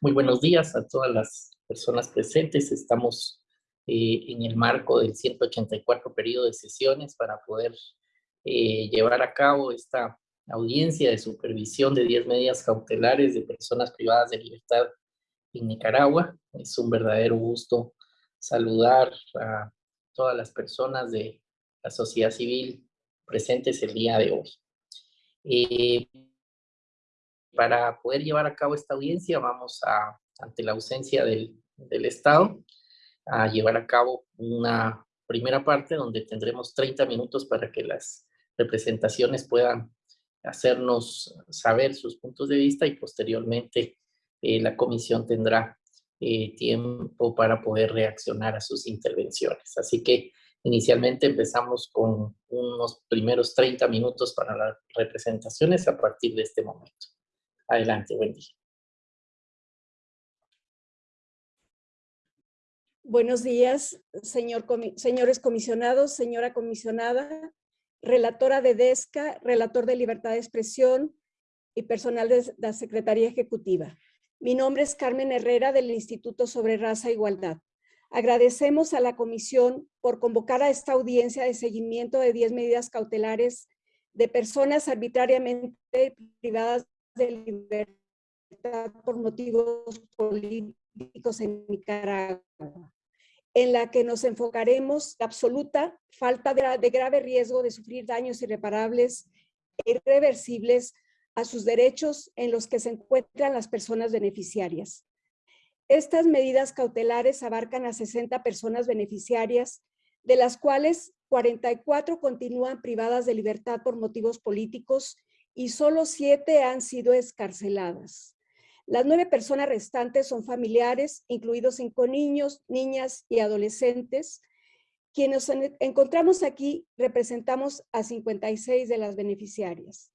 Muy buenos días a todas las personas presentes. Estamos eh, en el marco del 184 periodo de sesiones para poder eh, llevar a cabo esta audiencia de supervisión de 10 medidas cautelares de personas privadas de libertad en Nicaragua. Es un verdadero gusto saludar a todas las personas de la sociedad civil presentes el día de hoy. Eh, para poder llevar a cabo esta audiencia vamos a, ante la ausencia del, Estado, a llevar a cabo una primera parte donde tendremos 30 minutos para que las representaciones puedan hacernos saber sus puntos de vista y posteriormente eh, la comisión tendrá eh, tiempo para poder reaccionar a sus intervenciones. Así que inicialmente empezamos con unos primeros 30 minutos para las representaciones a partir de este momento. Adelante, día. Buenos días, señor, señores comisionados, señora comisionada, relatora de DESCA, relator de Libertad de Expresión y personal de la Secretaría Ejecutiva. Mi nombre es Carmen Herrera del Instituto sobre Raza e Igualdad. Agradecemos a la comisión por convocar a esta audiencia de seguimiento de 10 medidas cautelares de personas arbitrariamente privadas de libertad por motivos políticos en Nicaragua, en la que nos enfocaremos la absoluta falta de, de grave riesgo de sufrir daños irreparables e irreversibles a sus derechos en los que se encuentran las personas beneficiarias. Estas medidas cautelares abarcan a 60 personas beneficiarias, de las cuales 44 continúan privadas de libertad por motivos políticos y solo siete han sido escarceladas. Las nueve personas restantes son familiares, incluidos cinco niños, niñas y adolescentes. Quienes encontramos aquí representamos a 56 de las beneficiarias.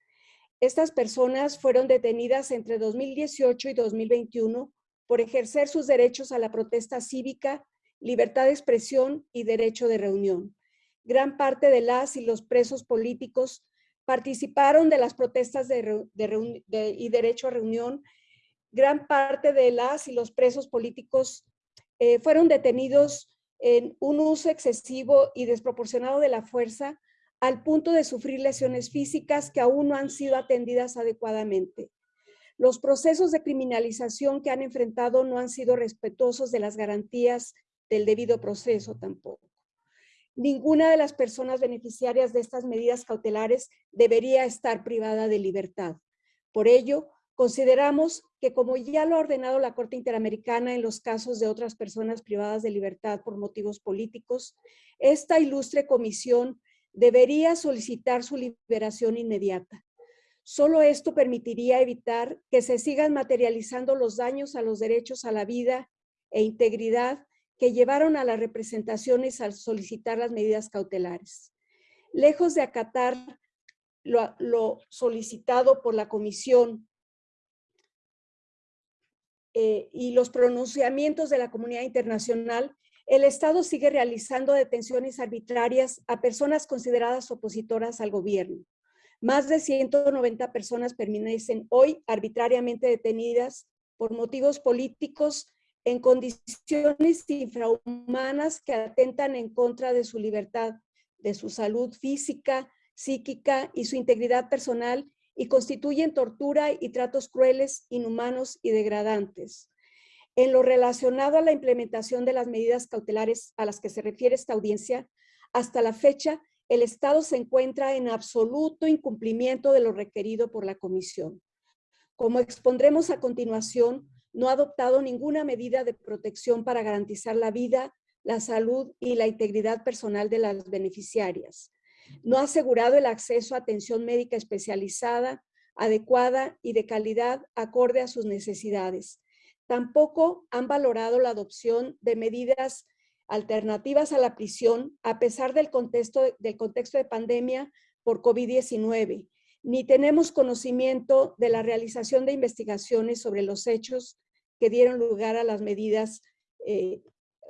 Estas personas fueron detenidas entre 2018 y 2021 por ejercer sus derechos a la protesta cívica, libertad de expresión y derecho de reunión. Gran parte de las y los presos políticos participaron de las protestas de, y derecho a reunión. Gran parte de las y los presos políticos eh, fueron detenidos en un uso excesivo y desproporcionado de la fuerza al punto de sufrir lesiones físicas que aún no han sido atendidas adecuadamente. Los procesos de criminalización que han enfrentado no han sido respetuosos de las garantías del debido proceso tampoco. Ninguna de las personas beneficiarias de estas medidas cautelares debería estar privada de libertad. Por ello, consideramos que como ya lo ha ordenado la Corte Interamericana en los casos de otras personas privadas de libertad por motivos políticos, esta ilustre comisión debería solicitar su liberación inmediata. Solo esto permitiría evitar que se sigan materializando los daños a los derechos a la vida e integridad que llevaron a las representaciones al solicitar las medidas cautelares. Lejos de acatar lo, solicitado por la comisión eh, y los pronunciamientos de la comunidad internacional, el Estado sigue realizando detenciones arbitrarias a personas consideradas opositoras al gobierno. Más de 190 personas permanecen hoy arbitrariamente detenidas por motivos políticos en condiciones infrahumanas que atentan en contra de su libertad, de su salud física, psíquica y su integridad personal y constituyen tortura y tratos crueles, inhumanos y degradantes. En lo relacionado a la implementación de las medidas cautelares a las que se refiere esta audiencia, hasta la fecha, el Estado se encuentra en absoluto incumplimiento de lo requerido por la Comisión. Como expondremos a continuación, no ha adoptado ninguna medida de protección para garantizar la vida, la salud y la integridad personal de las beneficiarias. No ha asegurado el acceso a atención médica especializada, adecuada y de calidad acorde a sus necesidades. Tampoco han valorado la adopción de medidas alternativas a la prisión a pesar del contexto, del contexto de pandemia por COVID-19, ni tenemos conocimiento de la realización de investigaciones sobre los hechos que dieron lugar a las medidas eh,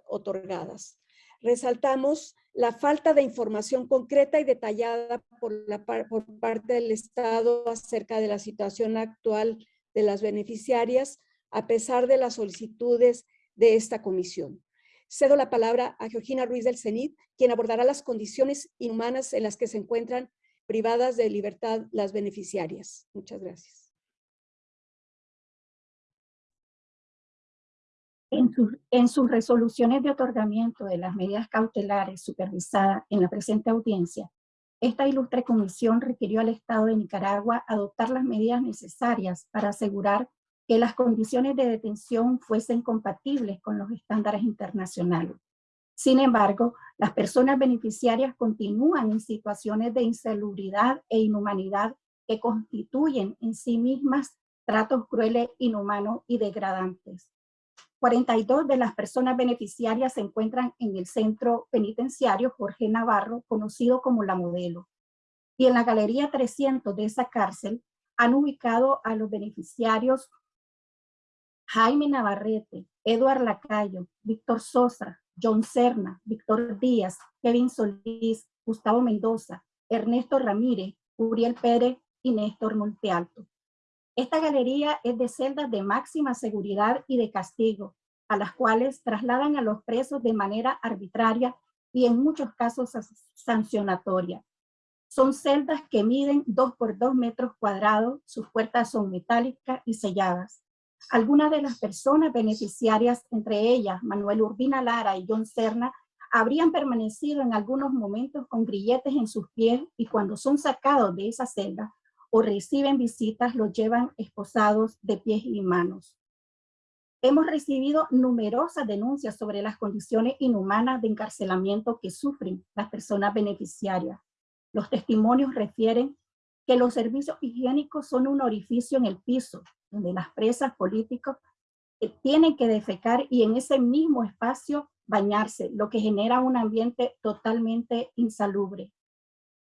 otorgadas. Resaltamos la falta de información concreta y detallada por, la, por parte del Estado acerca de la situación actual de las beneficiarias, a pesar de las solicitudes de esta comisión. Cedo la palabra a Georgina Ruiz del CENIT, quien abordará las condiciones inhumanas en las que se encuentran privadas de libertad las beneficiarias. Muchas gracias. En, sus resoluciones de otorgamiento de las medidas cautelares supervisadas en la presente audiencia, esta ilustre comisión requirió al Estado de Nicaragua adoptar las medidas necesarias para asegurar que las condiciones de detención fuesen compatibles con los estándares internacionales. Sin embargo, las personas beneficiarias continúan en situaciones de insalubridad e inhumanidad que constituyen en sí mismas tratos crueles, inhumanos y degradantes. 42 de las personas beneficiarias se encuentran en el centro penitenciario Jorge Navarro, conocido como La Modelo. Y en la galería 300 de esa cárcel han ubicado a los beneficiarios Jaime Navarrete, Eduard Lacayo, Víctor Sosa, John Serna, Víctor Díaz, Kevin Solís, Gustavo Mendoza, Ernesto Ramírez, Uriel Pérez y Néstor Montealto. Esta galería es de celdas de máxima seguridad y de castigo, a las cuales trasladan a los presos de manera arbitraria y en muchos casos sancionatoria. Son celdas que miden 2 por 2 metros cuadrados, sus puertas son metálicas y selladas. Algunas de las personas beneficiarias, entre ellas Manuel Urbina Lara y John Serna, habrían permanecido en algunos momentos con grilletes en sus pies y cuando son sacados de esa celda o reciben visitas, los llevan esposados de pies y manos. Hemos recibido numerosas denuncias sobre las condiciones inhumanas de encarcelamiento que sufren las personas beneficiarias. Los testimonios refieren que los servicios higiénicos son un orificio en el piso, donde las presas políticos eh, tienen que defecar y en ese mismo espacio bañarse, lo que genera un ambiente totalmente insalubre.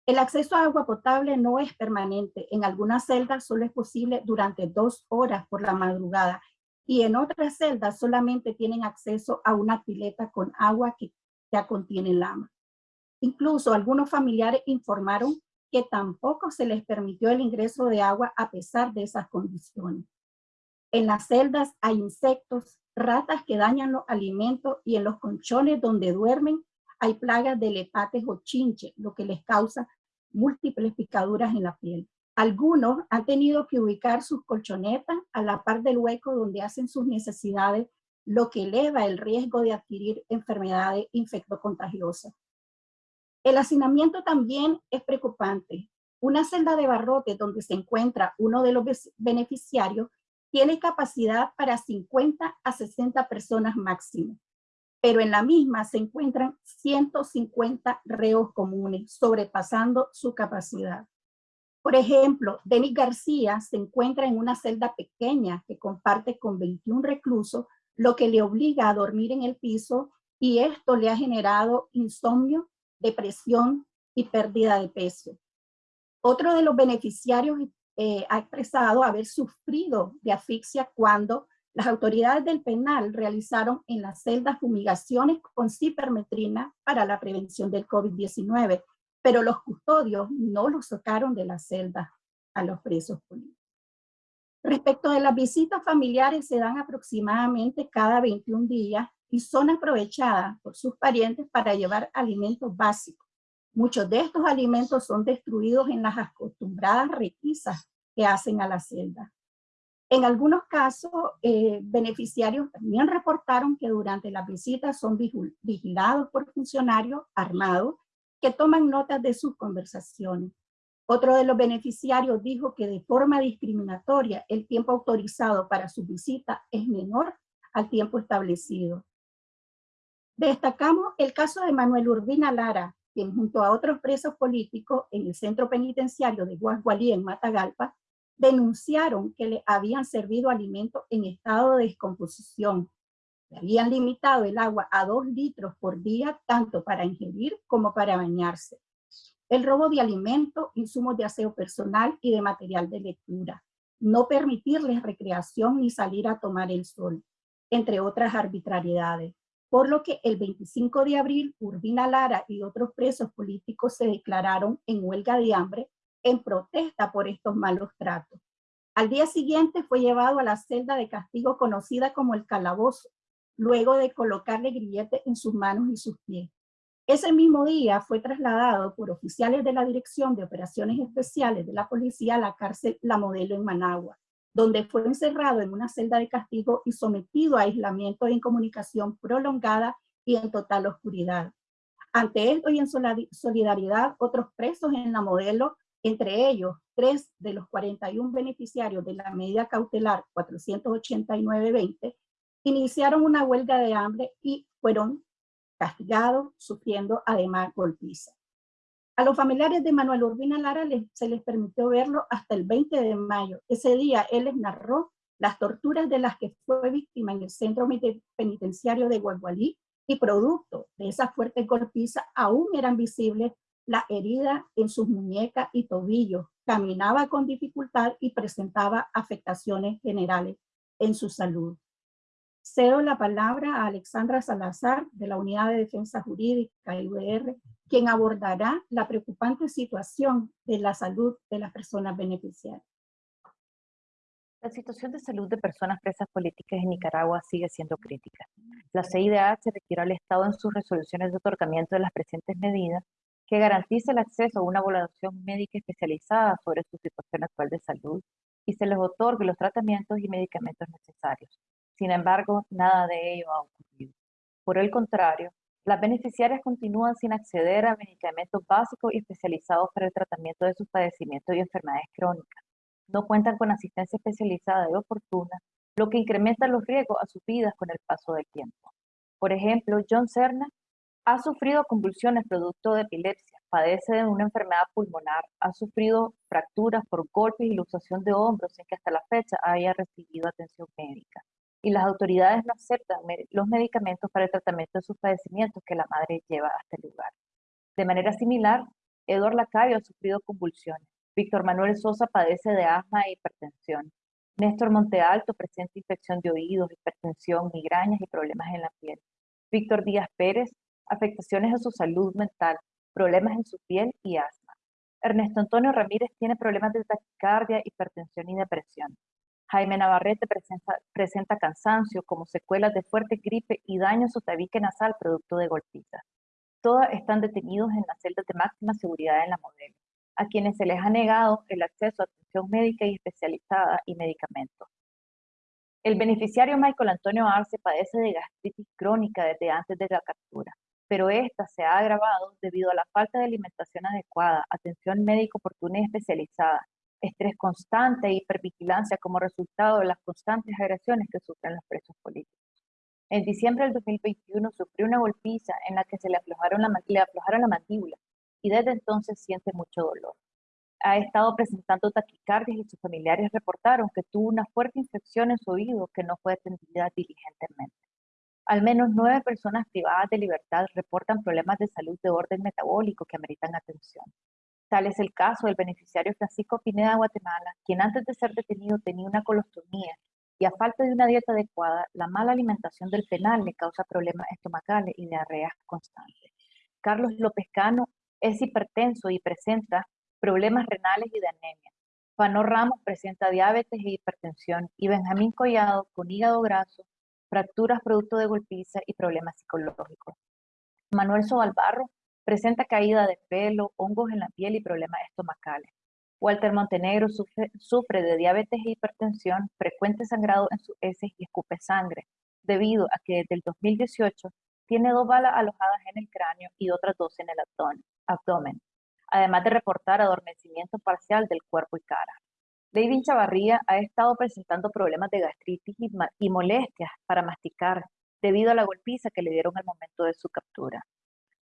El acceso a agua potable no es permanente. En algunas celdas solo es posible durante dos horas por la madrugada y en otras celdas solamente tienen acceso a una pileta con agua que ya contiene lama. Incluso algunos familiares informaron que tampoco se les permitió el ingreso de agua a pesar de esas condiciones. En las celdas hay insectos, ratas que dañan los alimentos y en los colchones donde duermen hay plagas de lepates o chinches, lo que les causa múltiples picaduras en la piel. Algunos han tenido que ubicar sus colchonetas a la par del hueco donde hacen sus necesidades, lo que eleva el riesgo de adquirir enfermedades infectocontagiosas. El hacinamiento también es preocupante. Una celda de barrote donde se encuentra uno de los beneficiarios tiene capacidad para 50 a 60 personas máximo, pero en la misma se encuentran 150 reos comunes, sobrepasando su capacidad. Por ejemplo, Denis García se encuentra en una celda pequeña que comparte con 21 reclusos, lo que le obliga a dormir en el piso y esto le ha generado insomnio, depresión y pérdida de peso. Otro de los beneficiarios eh, ha expresado haber sufrido de asfixia cuando las autoridades del penal realizaron en las celdas fumigaciones con cipermetrina para la prevención del COVID-19 pero los custodios no los sacaron de la celda a los presos políticos. Respecto de las visitas familiares, se dan aproximadamente cada 21 días y son aprovechadas por sus parientes para llevar alimentos básicos. Muchos de estos alimentos son destruidos en las acostumbradas requisas que hacen a la celda. En algunos casos, eh, beneficiarios también reportaron que durante las visitas son vigilados por funcionarios armados que toman notas de sus conversaciones. Otro de los beneficiarios dijo que de forma discriminatoria el tiempo autorizado para su visita es menor al tiempo establecido. Destacamos el caso de Manuel Urbina Lara, quien junto a otros presos políticos en el centro penitenciario de Guasgualí en Matagalpa, denunciaron que le habían servido alimentos en estado de descomposición, habían limitado el agua a dos litros por día, tanto para ingerir como para bañarse. El robo de alimentos, insumos de aseo personal y de material de lectura. No permitirles recreación ni salir a tomar el sol, entre otras arbitrariedades. Por lo que el 25 de abril, Urbina Lara y otros presos políticos se declararon en huelga de hambre en protesta por estos malos tratos. Al día siguiente fue llevado a la celda de castigo conocida como el calabozo, luego de colocarle grillete en sus manos y sus pies. Ese mismo día fue trasladado por oficiales de la Dirección de Operaciones Especiales de la Policía a la cárcel La Modelo en Managua, donde fue encerrado en una celda de castigo y sometido a aislamiento de incomunicación prolongada y en total oscuridad. Ante esto y en solidaridad, otros presos en la modelo, entre ellos tres de los 41 beneficiarios de la medida cautelar 489-20, iniciaron una huelga de hambre y fueron castigados, sufriendo además golpiza. A los familiares de Manuel Urbina Lara se les permitió verlo hasta el 20 de mayo. Ese día él les narró las torturas de las que fue víctima en el centro penitenciario de Guagualí y producto de esa fuerte golpiza aún eran visibles la herida en sus muñecas y tobillos, caminaba con dificultad y presentaba afectaciones generales en su salud. Cedo la palabra a Alexandra Salazar de la Unidad de Defensa Jurídica UDR, quien abordará la preocupante situación de la salud de las personas beneficiarias. La situación de salud de personas presas políticas en Nicaragua sigue siendo crítica. La CIDH requiere al Estado en sus resoluciones de otorgamiento de las presentes medidas que garantice el acceso a una evaluación médica especializada sobre su situación actual de salud y se les otorgue los tratamientos y medicamentos necesarios. Sin embargo, nada de ello ha ocurrido. Por el contrario, las beneficiarias continúan sin acceder a medicamentos básicos y especializados para el tratamiento de sus padecimientos y enfermedades crónicas no cuentan con asistencia especializada y oportuna, lo que incrementa los riesgos a sus vidas con el paso del tiempo. Por ejemplo, John Cerna ha sufrido convulsiones producto de epilepsia, padece de una enfermedad pulmonar, ha sufrido fracturas por golpes y luxación de hombros sin que hasta la fecha haya recibido atención médica. Y las autoridades no aceptan los medicamentos para el tratamiento de sus padecimientos que la madre lleva hasta el lugar. De manera similar, Eduardo Lacayo ha sufrido convulsiones, Víctor Manuel Sosa padece de asma e hipertensión. Néstor Montealto presenta infección de oídos, hipertensión, migrañas y problemas en la piel. Víctor Díaz Pérez, afectaciones a su salud mental, problemas en su piel y asma. Ernesto Antonio Ramírez tiene problemas de taquicardia, hipertensión y depresión. Jaime Navarrete presenta, cansancio como secuelas de fuerte gripe y daño a su tabique nasal producto de golpitas. Todas están detenidos en las celdas de máxima seguridad en la modelo a quienes se les ha negado el acceso a atención médica y especializada y medicamentos. El beneficiario Michael Antonio Arce padece de gastritis crónica desde antes de la captura, pero esta se ha agravado debido a la falta de alimentación adecuada, atención médica oportuna y especializada, estrés constante e hipervigilancia como resultado de las constantes agresiones que sufren los presos políticos. En diciembre del 2021 sufrió una golpiza en la que se le aflojaron la, le mandíbula, y desde entonces siente mucho dolor. Ha estado presentando taquicardias y sus familiares reportaron que tuvo una fuerte infección en su oído que no fue atendida diligentemente. Al menos nueve personas privadas de libertad reportan problemas de salud de orden metabólico que ameritan atención. Tal es el caso del beneficiario Francisco Pineda Guatemala, quien antes de ser detenido tenía una colostomía y a falta de una dieta adecuada, la mala alimentación del penal le causa problemas estomacales y diarreas constantes. Carlos López Cano es hipertenso y presenta problemas renales y de anemia. Fano Ramos presenta diabetes e hipertensión y Benjamín Collado con hígado graso, fracturas producto de golpiza y problemas psicológicos. Manuel Sobalbarro presenta caída de pelo, hongos en la piel y problemas estomacales. Walter Montenegro sufre, de diabetes e hipertensión, frecuente sangrado en sus heces y escupe sangre, debido a que desde el 2018 tiene dos balas alojadas en el cráneo y otras dos en el abdomen, además de reportar adormecimiento parcial del cuerpo y cara. David Chavarría ha estado presentando problemas de gastritis y, molestias para masticar debido a la golpiza que le dieron al momento de su captura.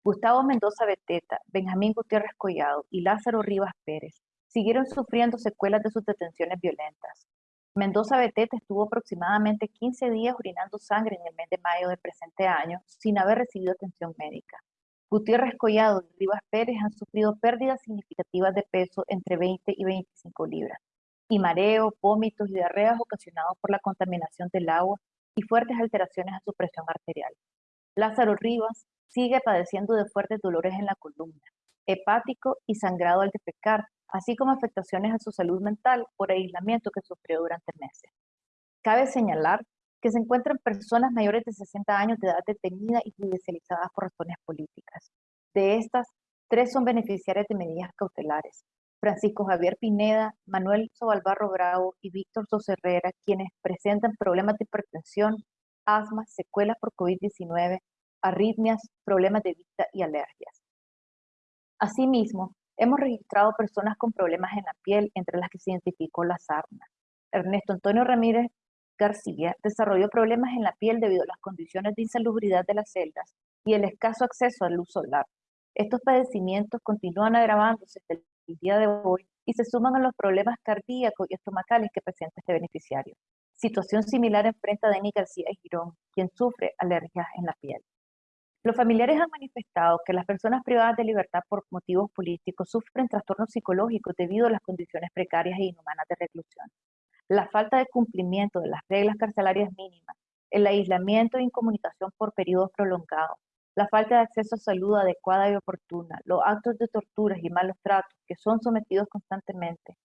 Gustavo Mendoza Beteta, Benjamín Gutiérrez Collado y Lázaro Rivas Pérez siguieron sufriendo secuelas de sus detenciones violentas. Mendoza Beteta estuvo aproximadamente 15 días orinando sangre en el mes de mayo del presente año sin haber recibido atención médica. Gutiérrez Collado y Rivas Pérez han sufrido pérdidas significativas de peso entre 20 y 25 libras, y mareo, vómitos y diarreas ocasionados por la contaminación del agua y fuertes alteraciones a su presión arterial. Lázaro Rivas sigue padeciendo de fuertes dolores en la columna. hepático y sangrado al defecar, así como afectaciones a su salud mental por aislamiento que sufrió durante meses. Cabe señalar que se encuentran personas mayores de 60 años de edad detenida y judicializadas por razones políticas. De estas, tres son beneficiarias de medidas cautelares. Francisco Javier Pineda, Manuel Sobalbarro Bravo y Víctor Soserrera, quienes presentan problemas de hipertensión, asma, secuelas por COVID-19, arritmias, problemas de vista y alergias. Asimismo, hemos registrado personas con problemas en la piel, entre las que se identificó la sarna. Ernesto Antonio Ramírez García desarrolló problemas en la piel debido a las condiciones de insalubridad de las celdas y el escaso acceso a luz solar. Estos padecimientos continúan agravándose hasta el día de hoy y se suman a los problemas cardíacos y estomacales que presenta este beneficiario. Situación similar enfrenta Denis García Girón, quien sufre alergias en la piel. Los familiares han manifestado que las personas privadas de libertad por motivos políticos sufren trastornos psicológicos debido a las condiciones precarias e inhumanas de reclusión la falta de cumplimiento de las reglas carcelarias mínimas, el aislamiento e incomunicación por periodos prolongados, la falta de acceso a salud adecuada y oportuna, los actos de torturas y malos tratos que son sometidos constantemente.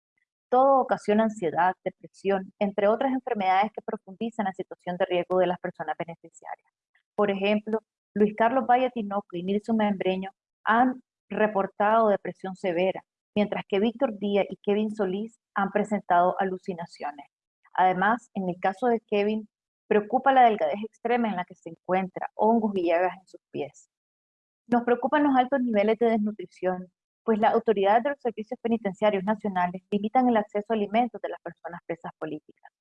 Todo ocasiona ansiedad, depresión, entre otras enfermedades que profundizan la situación de riesgo de las personas beneficiarias. Por ejemplo, Luis Carlos Valle Tinoco y Nilson Membreño han reportado depresión severa, mientras que Víctor Díaz y Kevin Solís han presentado alucinaciones. Además, en el caso de Kevin, preocupa la delgadez extrema en la que se encuentra, hongos y llagas en sus pies. Nos preocupan los altos niveles de desnutrición, pues las autoridades de los servicios penitenciarios nacionales limitan el acceso a alimentos de las personas presas políticas.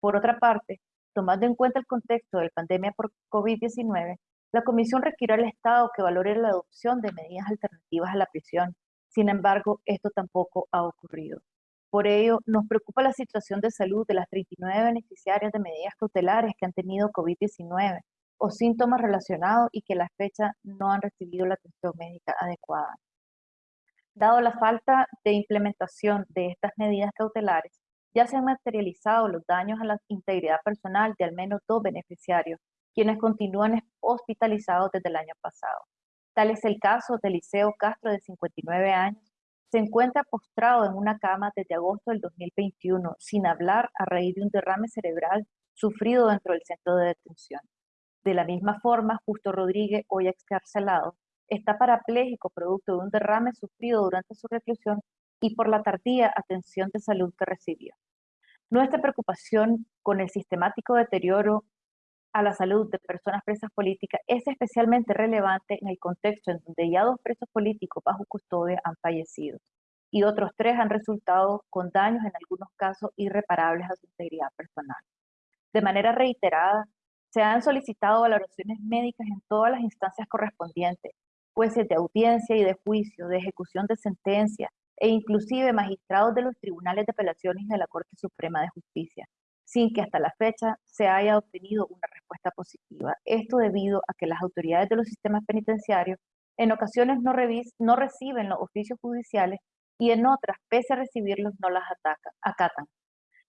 Por otra parte, tomando en cuenta el contexto de la pandemia por COVID-19, la Comisión requirió al Estado que valore la adopción de medidas alternativas a la prisión. Sin embargo, esto tampoco ha ocurrido. Por ello, nos preocupa la situación de salud de las 39 beneficiarias de medidas cautelares que han tenido COVID-19 o síntomas relacionados y que a la fecha no han recibido la atención médica adecuada. Dado la falta de implementación de estas medidas cautelares, ya se han materializado los daños a la integridad personal de al menos dos beneficiarios, quienes continúan hospitalizados desde el año pasado. Tal es el caso de Liceo Castro, de 59 años, se encuentra postrado en una cama desde agosto del 2021, sin hablar a raíz de un derrame cerebral sufrido dentro del centro de detención. De la misma forma, Justo Rodríguez, hoy excarcelado, está parapléjico producto de un derrame sufrido durante su reclusión y por la tardía atención de salud que recibió. Nuestra preocupación con el sistemático deterioro a la salud de personas presas políticas es especialmente relevante en el contexto en donde ya dos presos políticos bajo custodia han fallecido y otros tres han resultado con daños en algunos casos irreparables a su integridad personal. De manera reiterada, se han solicitado valoraciones médicas en todas las instancias correspondientes, jueces de audiencia y de juicio, de ejecución de sentencia e inclusive magistrados de los tribunales de apelaciones de la Corte Suprema de Justicia, sin que hasta la fecha se haya obtenido una respuesta positiva. Esto debido a que las autoridades de los sistemas penitenciarios en ocasiones no, reciben los oficios judiciales y en otras, pese a recibirlos, no las acatan.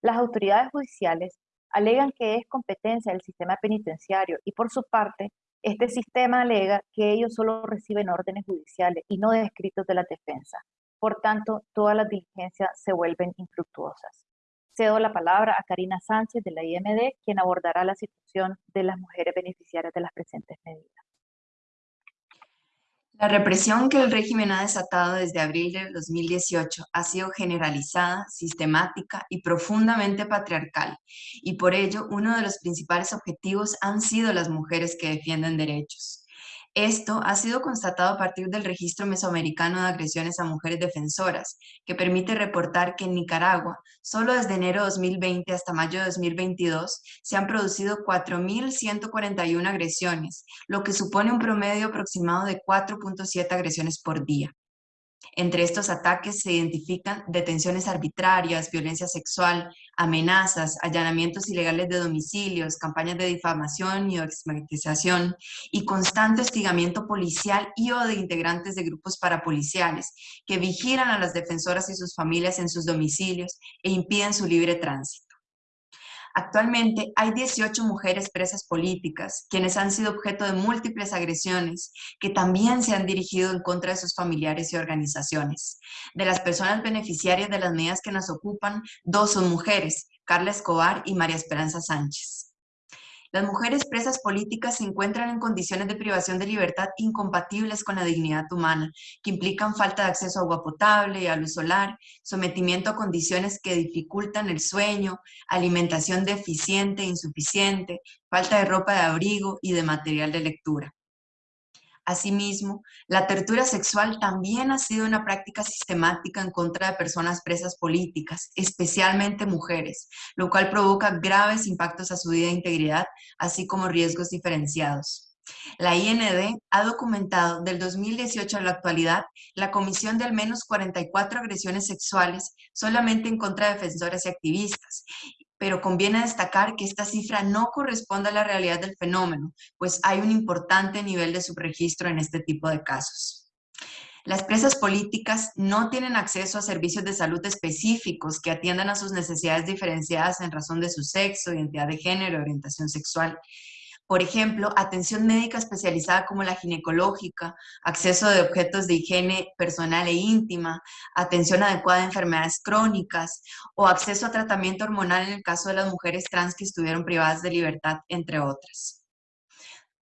Las autoridades judiciales alegan que es competencia del sistema penitenciario y por su parte, este sistema alega que ellos solo reciben órdenes judiciales y no de escritos de la defensa. Por tanto, todas las diligencias se vuelven infructuosas. Cedo la palabra a Karina Sánchez de la IMD, quien abordará la situación de las mujeres beneficiarias de las presentes medidas. La represión que el régimen ha desatado desde abril de 2018 ha sido generalizada, sistemática y profundamente patriarcal, y por ello uno de los principales objetivos han sido las mujeres que defienden derechos. Esto ha sido constatado a partir del Registro Mesoamericano de Agresiones a Mujeres Defensoras, que permite reportar que en Nicaragua, solo desde enero de 2020 hasta mayo de 2022, se han producido 4.141 agresiones, lo que supone un promedio aproximado de 4.7 agresiones por día. Entre estos ataques se identifican detenciones arbitrarias, violencia sexual, amenazas, allanamientos ilegales de domicilios, campañas de difamación y estigmatización y constante hostigamiento policial y o de integrantes de grupos parapoliciales que vigilan a las defensoras y sus familias en sus domicilios e impiden su libre tránsito. Actualmente hay 18 mujeres presas políticas, quienes han sido objeto de múltiples agresiones que también se han dirigido en contra de sus familiares y organizaciones. De las personas beneficiarias de las medidas que nos ocupan, dos son mujeres, Carla Escobar y María Esperanza Sánchez. Las mujeres presas políticas se encuentran en condiciones de privación de libertad incompatibles con la dignidad humana, que implican falta de acceso a agua potable y a luz solar, sometimiento a condiciones que dificultan el sueño, alimentación deficiente e insuficiente, falta de ropa de abrigo y de material de lectura. Asimismo, la tortura sexual también ha sido una práctica sistemática en contra de personas presas políticas, especialmente mujeres, lo cual provoca graves impactos a su vida e integridad, así como riesgos diferenciados. La IND ha documentado del 2018 a la actualidad la comisión de al menos 44 agresiones sexuales solamente en contra de defensores y activistas, pero conviene destacar que esta cifra no corresponde a la realidad del fenómeno, pues hay un importante nivel de subregistro en este tipo de casos. Las presas políticas no tienen acceso a servicios de salud específicos que atiendan a sus necesidades diferenciadas en razón de su sexo, identidad de género, orientación sexual, por ejemplo, atención médica especializada como la ginecológica, acceso de objetos de higiene personal e íntima, atención adecuada a enfermedades crónicas o acceso a tratamiento hormonal en el caso de las mujeres trans que estuvieron privadas de libertad, entre otras.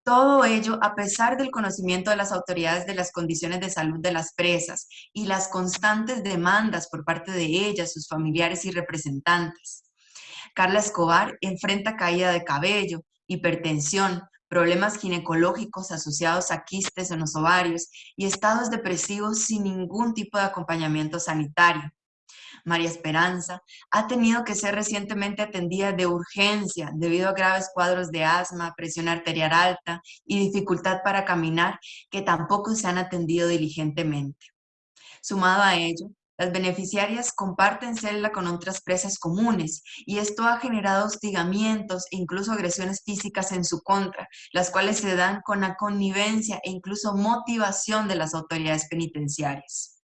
Todo ello a pesar del conocimiento de las autoridades de las condiciones de salud de las presas y las constantes demandas por parte de ellas, sus familiares y representantes. Carla Escobar enfrenta caída de cabello, hipertensión, problemas ginecológicos asociados a quistes en los ovarios y estados depresivos sin ningún tipo de acompañamiento sanitario. María Esperanza ha tenido que ser recientemente atendida de urgencia debido a graves cuadros de asma, presión arterial alta y dificultad para caminar que tampoco se han atendido diligentemente. Sumado a ello, las beneficiarias comparten celda con otras presas comunes y esto ha generado hostigamientos e incluso agresiones físicas en su contra, las cuales se dan con la connivencia e incluso motivación de las autoridades penitenciarias.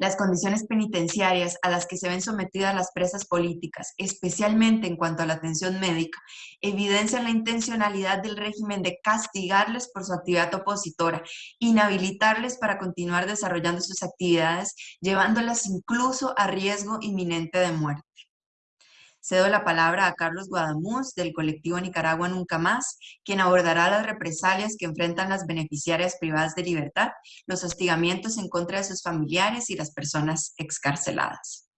Las condiciones penitenciarias a las que se ven sometidas las presas políticas, especialmente en cuanto a la atención médica, evidencian la intencionalidad del régimen de castigarles por su actividad opositora, inhabilitarles para continuar desarrollando sus actividades, llevándolas incluso a riesgo inminente de muerte. Cedo la palabra a Carlos Guadamuz del colectivo Nicaragua Nunca Más, quien abordará las represalias que enfrentan las beneficiarias privadas de libertad, los hostigamientos en contra de sus familiares y las personas excarceladas.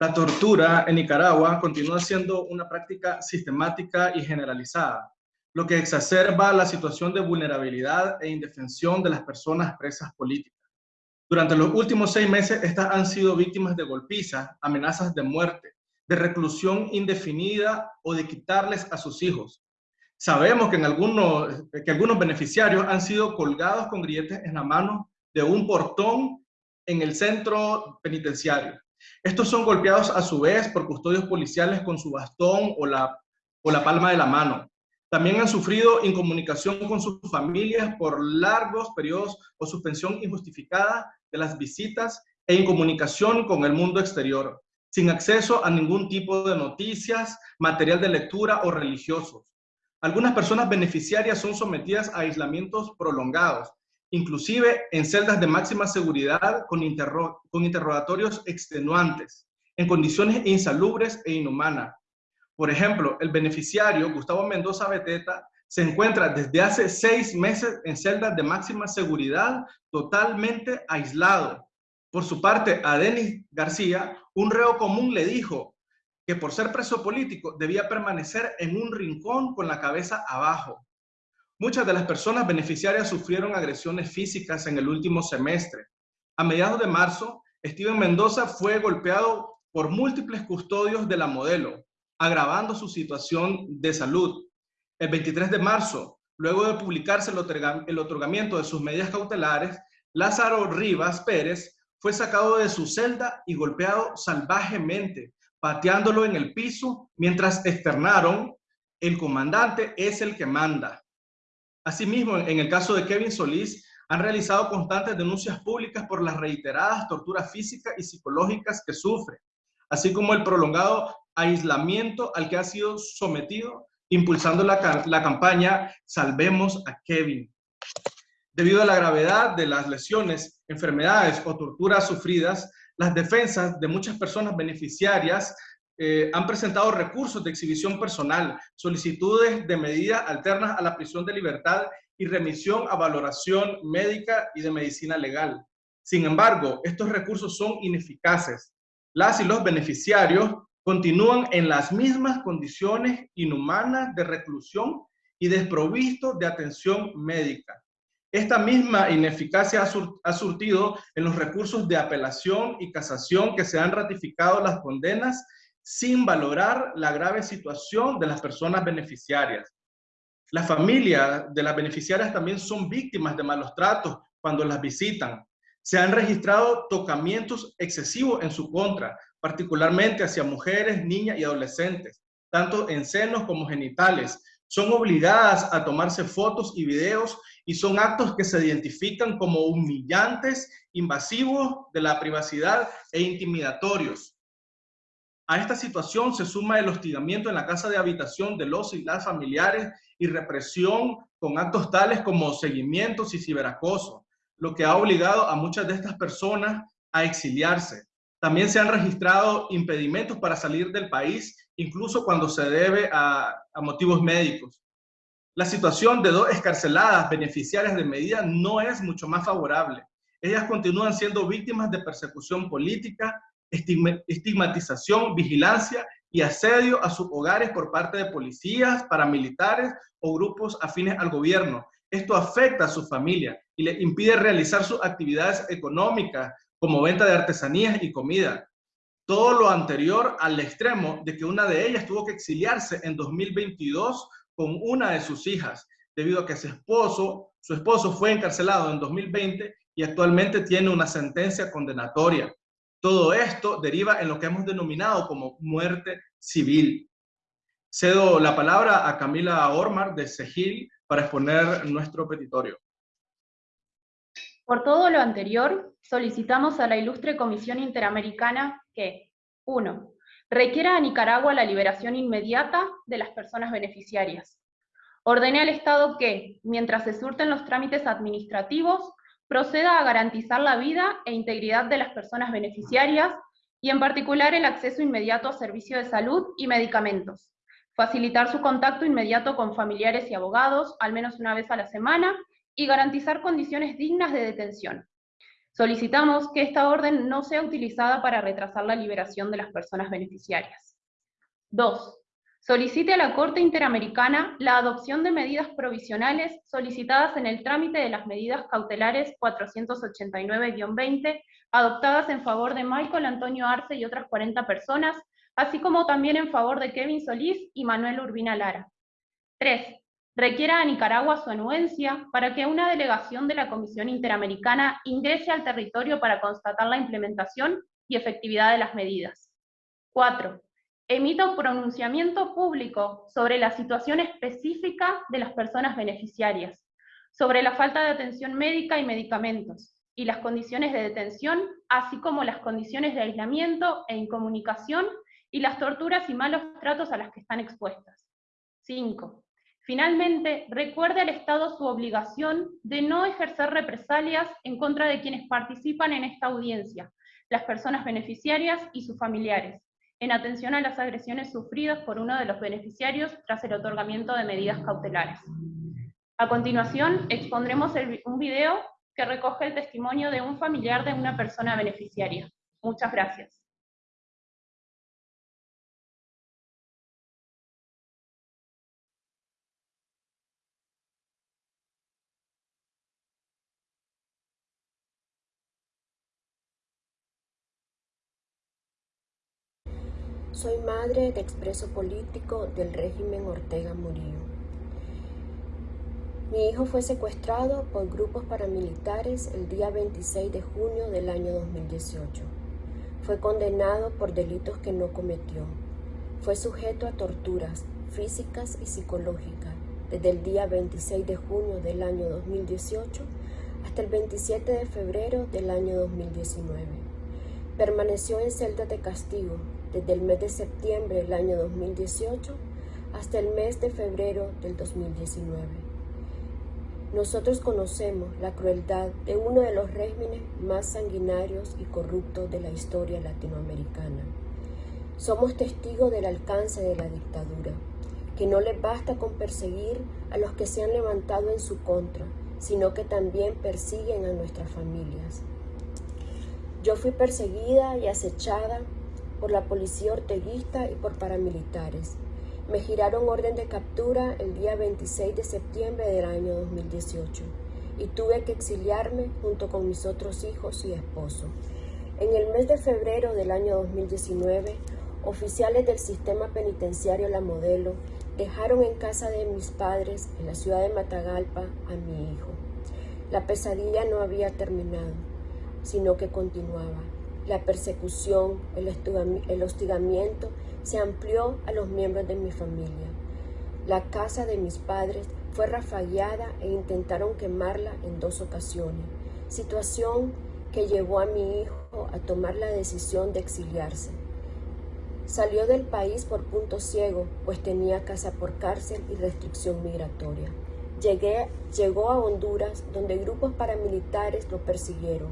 La tortura en Nicaragua continúa siendo una práctica sistemática y generalizada, lo que exacerba la situación de vulnerabilidad e indefensión de las personas presas políticas. Durante los últimos seis meses, estas han sido víctimas de golpizas, amenazas de muerte, de reclusión indefinida o de quitarles a sus hijos. Sabemos que, en algunos, que algunos beneficiarios han sido colgados con grilletes en la mano de un portón en el centro penitenciario. Estos son golpeados a su vez por custodios policiales con su bastón o la, o la palma de la mano. También han sufrido incomunicación con sus familias por largos periodos o suspensión injustificada de las visitas e incomunicación con el mundo exterior, sin acceso a ningún tipo de noticias, material de lectura o religiosos. Algunas personas beneficiarias son sometidas a aislamientos prolongados, inclusive en celdas de máxima seguridad con, con interrogatorios extenuantes, en condiciones insalubres e inhumanas, por ejemplo, el beneficiario, Gustavo Mendoza Beteta, se encuentra desde hace seis meses en celdas de máxima seguridad, totalmente aislado. Por su parte, a Denis García, un reo común le dijo que por ser preso político debía permanecer en un rincón con la cabeza abajo. Muchas de las personas beneficiarias sufrieron agresiones físicas en el último semestre. A mediados de marzo, Steven Mendoza fue golpeado por múltiples custodios de la modelo, agravando su situación de salud. El 23 de marzo, luego de publicarse el otorgamiento de sus medidas cautelares, Lázaro Rivas Pérez fue sacado de su celda y golpeado salvajemente, pateándolo en el piso mientras externaron, el comandante es el que manda. Asimismo, en el caso de Kevin Solís, han realizado constantes denuncias públicas por las reiteradas torturas físicas y psicológicas que sufre, así como el prolongado aislamiento al que ha sido sometido, impulsando la, la campaña Salvemos a Kevin. Debido a la gravedad de las lesiones, enfermedades o torturas sufridas, las defensas de muchas personas beneficiarias eh, han presentado recursos de exhibición personal, solicitudes de medidas alternas a la prisión de libertad y remisión a valoración médica y de medicina legal. Sin embargo, estos recursos son ineficaces. Las y los beneficiarios continúan en las mismas condiciones inhumanas de reclusión y desprovistos de atención médica. Esta misma ineficacia ha, surtido en los recursos de apelación y casación que se han ratificado las condenas sin valorar la grave situación de las personas beneficiarias. Las familias de las beneficiarias también son víctimas de malos tratos cuando las visitan. Se han registrado tocamientos excesivos en su contra, particularmente hacia mujeres, niñas y adolescentes, tanto en senos como genitales. Son obligadas a tomarse fotos y videos y son actos que se identifican como humillantes, invasivos de la privacidad e intimidatorios. A esta situación se suma el hostigamiento en la casa de habitación de los y las familiares y represión con actos tales como seguimientos y ciberacoso, lo que ha obligado a muchas de estas personas a exiliarse. También se han registrado impedimentos para salir del país, incluso cuando se debe a, motivos médicos. La situación de dos escarceladas beneficiarias de medida no es mucho más favorable. Ellas continúan siendo víctimas de persecución política, estigmatización, vigilancia y asedio a sus hogares por parte de policías, paramilitares o grupos afines al gobierno. Esto afecta a su familia y le impide realizar sus actividades económicas como venta de artesanías y comida. Todo lo anterior al extremo de que una de ellas tuvo que exiliarse en 2022 con una de sus hijas, debido a que su esposo, su esposo fue encarcelado en 2020 y actualmente tiene una sentencia condenatoria. Todo esto deriva en lo que hemos denominado como muerte civil. Cedo la palabra a Camila Ormar de Segil para exponer nuestro petitorio. Por todo lo anterior, solicitamos a la ilustre Comisión Interamericana que 1 requiera a Nicaragua la liberación inmediata de las personas beneficiarias. Ordene al Estado que, mientras se surten los trámites administrativos, proceda a garantizar la vida e integridad de las personas beneficiarias y en particular el acceso inmediato a servicios de salud y medicamentos, facilitar su contacto inmediato con familiares y abogados, al menos una vez a la semana, y garantizar condiciones dignas de detención. Solicitamos que esta orden no sea utilizada para retrasar la liberación de las personas beneficiarias. 2. Solicite a la Corte Interamericana la adopción de medidas provisionales solicitadas en el trámite de las medidas cautelares 489-20 adoptadas en favor de Michael Antonio Arce y otras 40 personas, así como también en favor de Kevin Solís y Manuel Urbina Lara. 3 requiera a Nicaragua su anuencia para que una delegación de la Comisión Interamericana ingrese al territorio para constatar la implementación y efectividad de las medidas. 4. Emita un pronunciamiento público sobre la situación específica de las personas beneficiarias, sobre la falta de atención médica y medicamentos, y las condiciones de detención, así como las condiciones de aislamiento e incomunicación y las torturas y malos tratos a las que están expuestas. 5 Finalmente, recuerde al Estado su obligación de no ejercer represalias en contra de quienes participan en esta audiencia, las personas beneficiarias y sus familiares, en atención a las agresiones sufridas por uno de los beneficiarios tras el otorgamiento de medidas cautelares. A continuación, expondremos un video que recoge el testimonio de un familiar de una persona beneficiaria. Muchas gracias. Soy madre de expreso político del régimen Ortega Murillo. Mi hijo fue secuestrado por grupos paramilitares el día 26 de junio del año 2018. Fue condenado por delitos que no cometió. Fue sujeto a torturas físicas y psicológicas desde el día 26 de junio del año 2018 hasta el 27 de febrero del año 2019. Permaneció en celda de castigo desde el mes de septiembre del año 2018 hasta el mes de febrero del 2019. Nosotros conocemos la crueldad de uno de los regímenes más sanguinarios y corruptos de la historia latinoamericana. Somos testigos del alcance de la dictadura, que no les basta con perseguir a los que se han levantado en su contra, sino que también persiguen a nuestras familias. Yo fui perseguida y acechada por la policía orteguista y por paramilitares. Me giraron orden de captura el día 26 de septiembre del año 2018 y tuve que exiliarme junto con mis otros hijos y esposo. En el mes de febrero del año 2019, oficiales del sistema penitenciario La Modelo dejaron en casa de mis padres en la ciudad de Matagalpa a mi hijo. La pesadilla no había terminado, sino que continuaba. La persecución, el hostigamiento se amplió a los miembros de mi familia. La casa de mis padres fue rafagueada e intentaron quemarla en dos ocasiones, situación que llevó a mi hijo a tomar la decisión de exiliarse. Salió del país por punto ciego, pues tenía casa por cárcel y restricción migratoria. Llegué, llegó a Honduras, donde grupos paramilitares lo persiguieron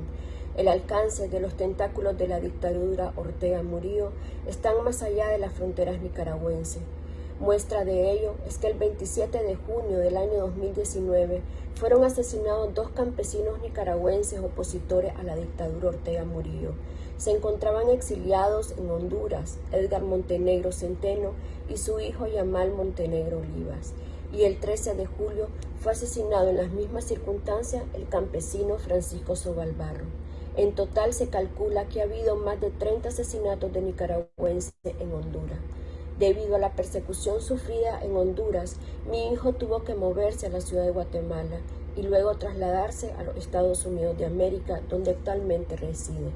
el alcance de los tentáculos de la dictadura Ortega Murillo están más allá de las fronteras nicaragüenses. Muestra de ello es que el 27 de junio del año 2019 fueron asesinados dos campesinos nicaragüenses opositores a la dictadura Ortega Murillo. Se encontraban exiliados en Honduras Edgar Montenegro Centeno y su hijo Yamal Montenegro Olivas. Y el 13 de julio fue asesinado en las mismas circunstancias el campesino Francisco Sobalbarro. En total se calcula que ha habido más de 30 asesinatos de nicaragüenses en Honduras. Debido a la persecución sufrida en Honduras, mi hijo tuvo que moverse a la ciudad de Guatemala y luego trasladarse a los Estados Unidos de América, donde actualmente reside.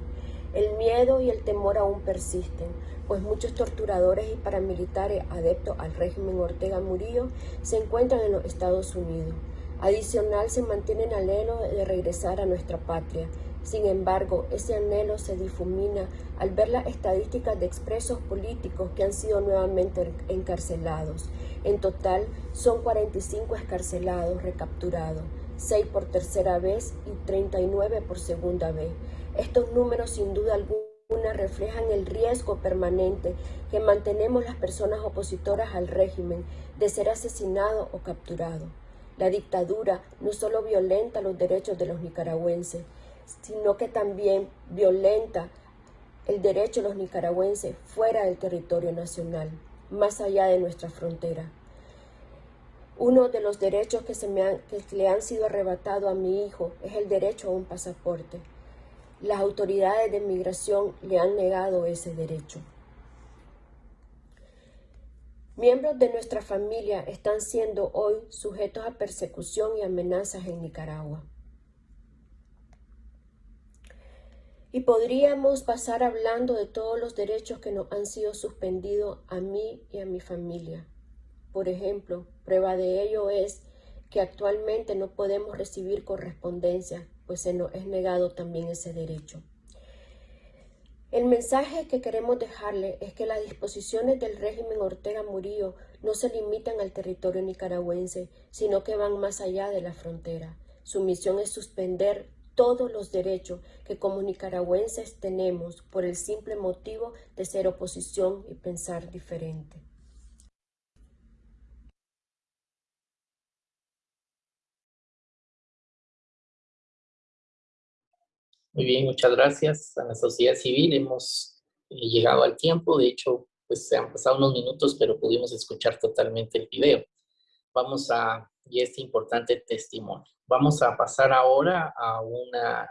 El miedo y el temor aún persisten, pues muchos torturadores y paramilitares adeptos al régimen Ortega Murillo se encuentran en los Estados Unidos. Adicional, se mantiene el anhelo de regresar a nuestra patria sin embargo, ese anhelo se difumina al ver las estadísticas de expresos políticos que han sido nuevamente encarcelados. En total, son 45 escarcelados recapturados, 6 por tercera vez y 39 por segunda vez. Estos números sin duda alguna reflejan el riesgo permanente que mantenemos las personas opositoras al régimen de ser asesinado o capturado. La dictadura no solo violenta los derechos de los nicaragüenses, sino que también violenta el derecho de los nicaragüenses fuera del territorio nacional, más allá de nuestra frontera. Uno de los derechos que, se me que le han sido arrebatados a mi hijo es el derecho a un pasaporte. Las autoridades de migración le han negado ese derecho. Miembros de nuestra familia están siendo hoy sujetos a persecución y amenazas en Nicaragua. Y podríamos pasar hablando de todos los derechos que nos han sido suspendidos a mí y a mi familia. Por ejemplo, prueba de ello es que actualmente no podemos recibir correspondencia, pues se nos es negado también ese derecho. El mensaje que queremos dejarle es que las disposiciones del régimen Ortega Murillo no se limitan al territorio nicaragüense, sino que van más allá de la frontera. Su misión es suspender todos los derechos que como nicaragüenses tenemos por el simple motivo de ser oposición y pensar diferente. Muy bien, muchas gracias a la sociedad civil. Hemos eh, llegado al tiempo. De hecho, pues se han pasado unos minutos, pero pudimos escuchar totalmente el video. Vamos a, este importante testimonio. Vamos a pasar ahora a una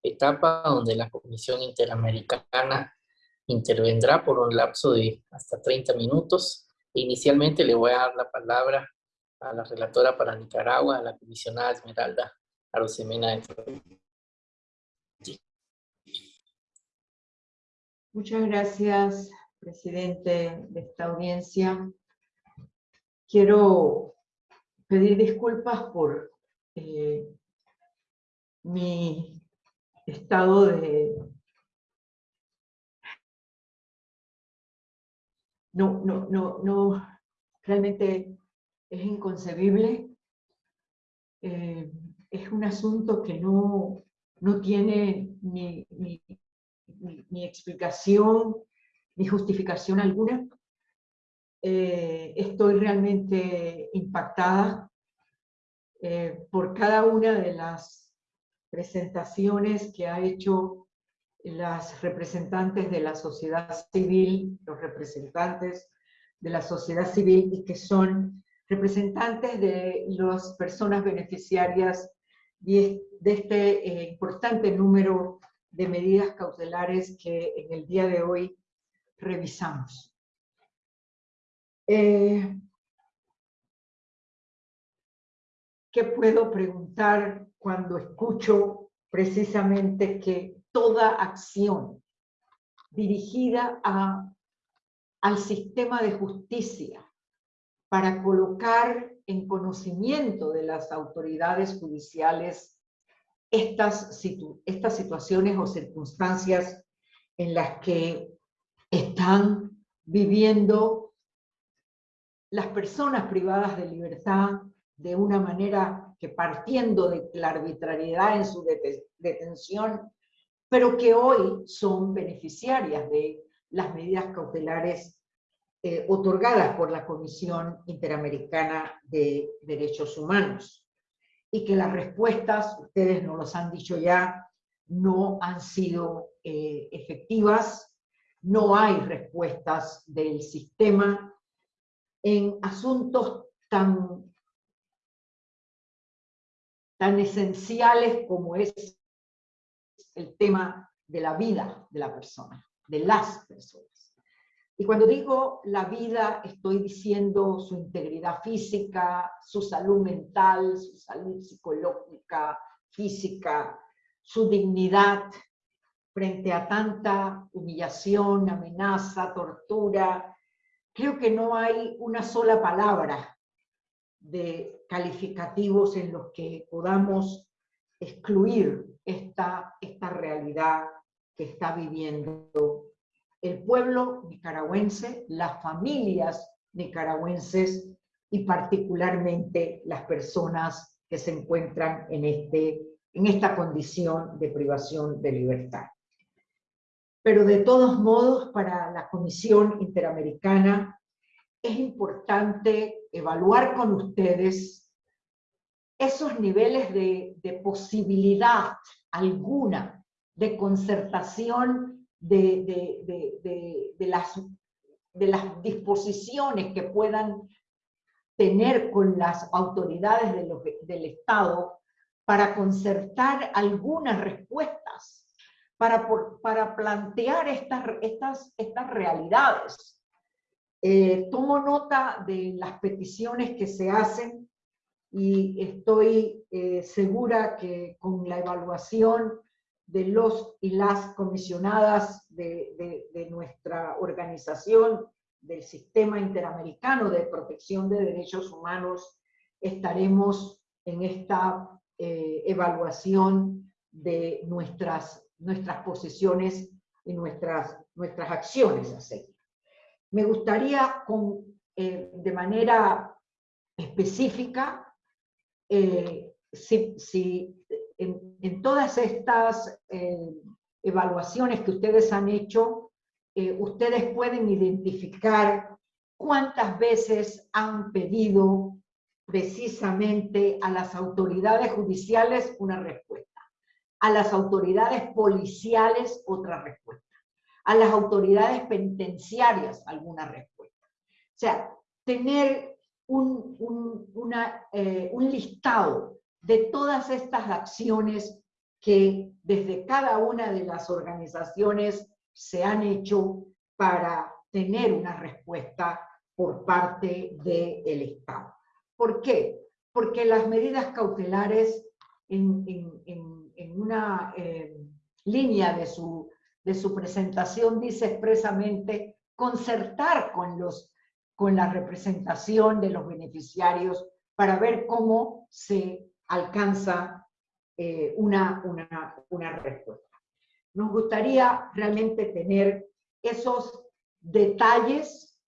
etapa donde la Comisión Interamericana intervendrá por un lapso de hasta 30 minutos. Inicialmente le voy a dar la palabra a la relatora para Nicaragua, a la comisionada Esmeralda Arosemena. Muchas gracias, presidente de esta audiencia. Quiero pedir disculpas por eh, mi estado de... No, no, no, no, realmente es inconcebible. Eh, es un asunto que no, no tiene ni, ni, explicación ni justificación alguna. Eh, estoy realmente impactada eh, por cada una de las presentaciones que ha hecho las representantes de la sociedad civil, los representantes de la sociedad civil y que son representantes de las personas beneficiarias de este eh, importante número de medidas cautelares que en el día de hoy revisamos. Eh, ¿Qué puedo preguntar cuando escucho precisamente que toda acción dirigida al sistema de justicia para colocar en conocimiento de las autoridades judiciales estas, estas situaciones o circunstancias en las que están viviendo las personas privadas de libertad de una manera que partiendo de la arbitrariedad en su detención, pero que hoy son beneficiarias de las medidas cautelares eh, otorgadas por la Comisión Interamericana de Derechos Humanos. Y que las respuestas, ustedes nos los han dicho ya, no han sido eh, efectivas, no hay respuestas del sistema en asuntos tan tan esenciales como es el tema de la vida de la persona, de las personas. Y cuando digo la vida, estoy diciendo su integridad física, su salud mental, su salud psicológica, física, su dignidad frente a tanta humillación, amenaza, tortura. Creo que no hay una sola palabra de calificativos en los que podamos excluir esta, esta realidad que está viviendo el pueblo nicaragüense, las familias nicaragüenses y particularmente las personas que se encuentran en, este, en esta condición de privación de libertad. Pero de todos modos, para la Comisión Interamericana es importante evaluar con ustedes esos niveles de, posibilidad alguna de concertación de, las, de las disposiciones que puedan tener con las autoridades del Estado para concertar algunas respuestas, para, para plantear estas, estas, estas realidades eh, tomo nota de las peticiones que se hacen y estoy eh, segura que con la evaluación de los y las comisionadas de, nuestra organización, del Sistema Interamericano de Protección de Derechos Humanos, estaremos en esta eh, evaluación de nuestras, nuestras posiciones y nuestras, nuestras acciones a seguir. Me gustaría con, eh, de manera específica, eh, si, en, todas estas eh, evaluaciones que ustedes han hecho, ustedes pueden identificar cuántas veces han pedido precisamente a las autoridades judiciales una respuesta, a las autoridades policiales otra respuesta a las autoridades penitenciarias alguna respuesta. O sea, tener un, una, eh, un listado de todas estas acciones que desde cada una de las organizaciones se han hecho para tener una respuesta por parte del Estado. ¿Por qué? Porque las medidas cautelares en, una eh, línea de su de su presentación dice expresamente concertar con, los, con la representación de los beneficiarios para ver cómo se alcanza eh, una, una, una respuesta. Nos gustaría realmente tener esos detalles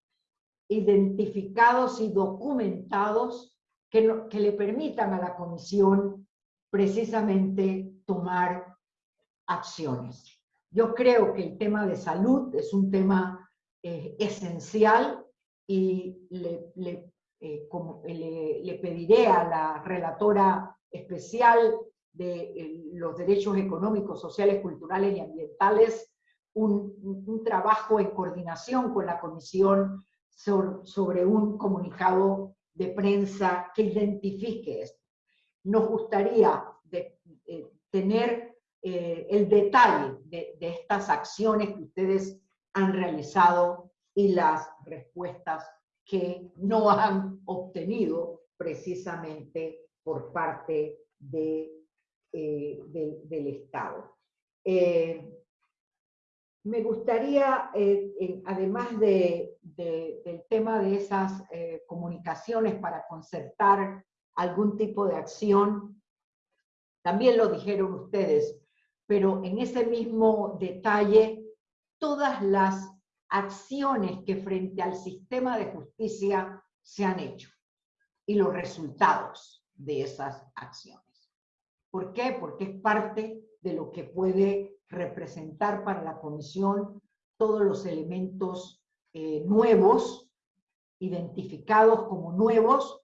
identificados y documentados que, que le permitan a la comisión precisamente tomar acciones. Yo creo que el tema de salud es un tema eh, esencial y eh, como, le, pediré a la relatora especial de eh, los derechos económicos, sociales, culturales y ambientales un, trabajo en coordinación con la comisión sobre, un comunicado de prensa que identifique esto. Nos gustaría eh, tener eh, el detalle de, estas acciones que ustedes han realizado y las respuestas que no han obtenido precisamente por parte eh, de, del Estado. Eh, me gustaría, además de, de, del tema de esas comunicaciones para concertar algún tipo de acción, también lo dijeron ustedes, pero en ese mismo detalle, todas las acciones que frente al sistema de justicia se han hecho y los resultados de esas acciones. ¿Por qué? Porque es parte de lo que puede representar para la comisión todos los elementos eh, nuevos, identificados como nuevos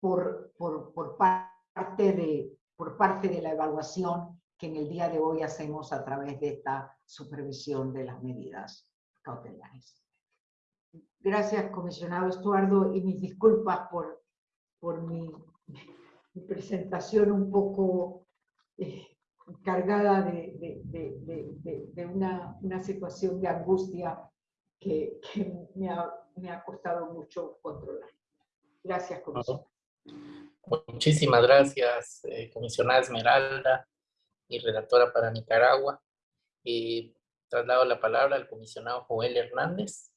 por, por, por, parte de, por parte de la evaluación que en el día de hoy hacemos a través de esta supervisión de las medidas cautelares. Gracias, comisionado Estuardo, y mis disculpas por, por mi, presentación un poco eh, cargada de, de, una, una, situación de angustia que, que me, ha, me, ha, costado mucho controlar. Gracias, comisionada. Muchísimas gracias, eh, comisionada Esmeralda y relatora para Nicaragua. Traslado la palabra al comisionado Joel Hernández.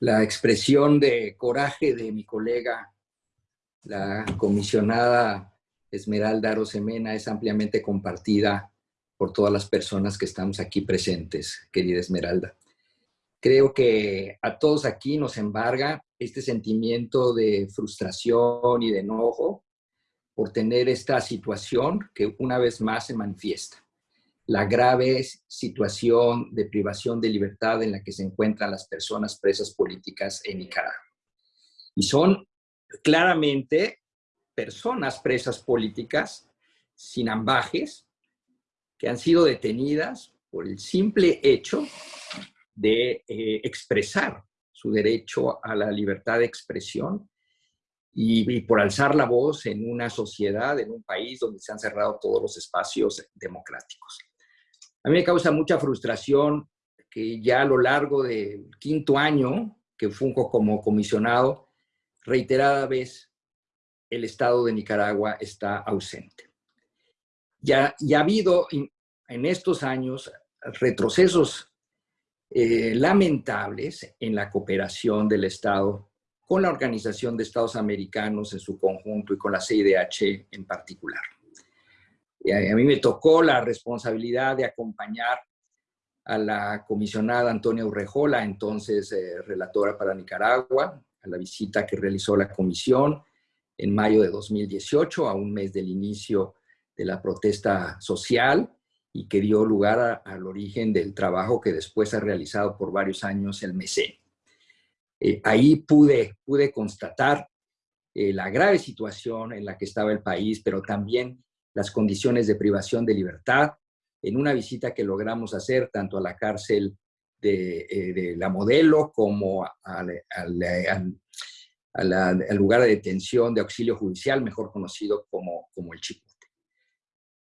La expresión de coraje de mi colega, la comisionada Esmeralda Arosemena es ampliamente compartida por todas las personas que estamos aquí presentes, querida Esmeralda. Creo que a todos aquí nos embarga este sentimiento de frustración y de enojo por tener esta situación que una vez más se manifiesta. La grave situación de privación de libertad en la que se encuentran las personas presas políticas en Nicaragua. Y son claramente personas presas políticas sin ambajes que han sido detenidas por el simple hecho de eh, expresar su derecho a la libertad de expresión y, por alzar la voz en una sociedad, en un país donde se han cerrado todos los espacios democráticos. A mí me causa mucha frustración que ya a lo largo del quinto año que funjo como comisionado, reiterada vez el Estado de Nicaragua está ausente. Ya, ya ha habido en estos años retrocesos eh, lamentables en la cooperación del Estado con la Organización de Estados Americanos en su conjunto y con la CIDH en particular. A, mí me tocó la responsabilidad de acompañar a la comisionada Antonia Urrejola, entonces eh, relatora para Nicaragua, a la visita que realizó la comisión, en mayo de 2018, a un mes del inicio de la protesta social y que dio lugar al origen del trabajo que después ha realizado por varios años el MECE. Eh, ahí pude, pude constatar eh, la grave situación en la que estaba el país, pero también las condiciones de privación de libertad en una visita que logramos hacer tanto a la cárcel de, eh, de la modelo como al, al, al al lugar de detención de auxilio judicial, mejor conocido como, como el Chipote.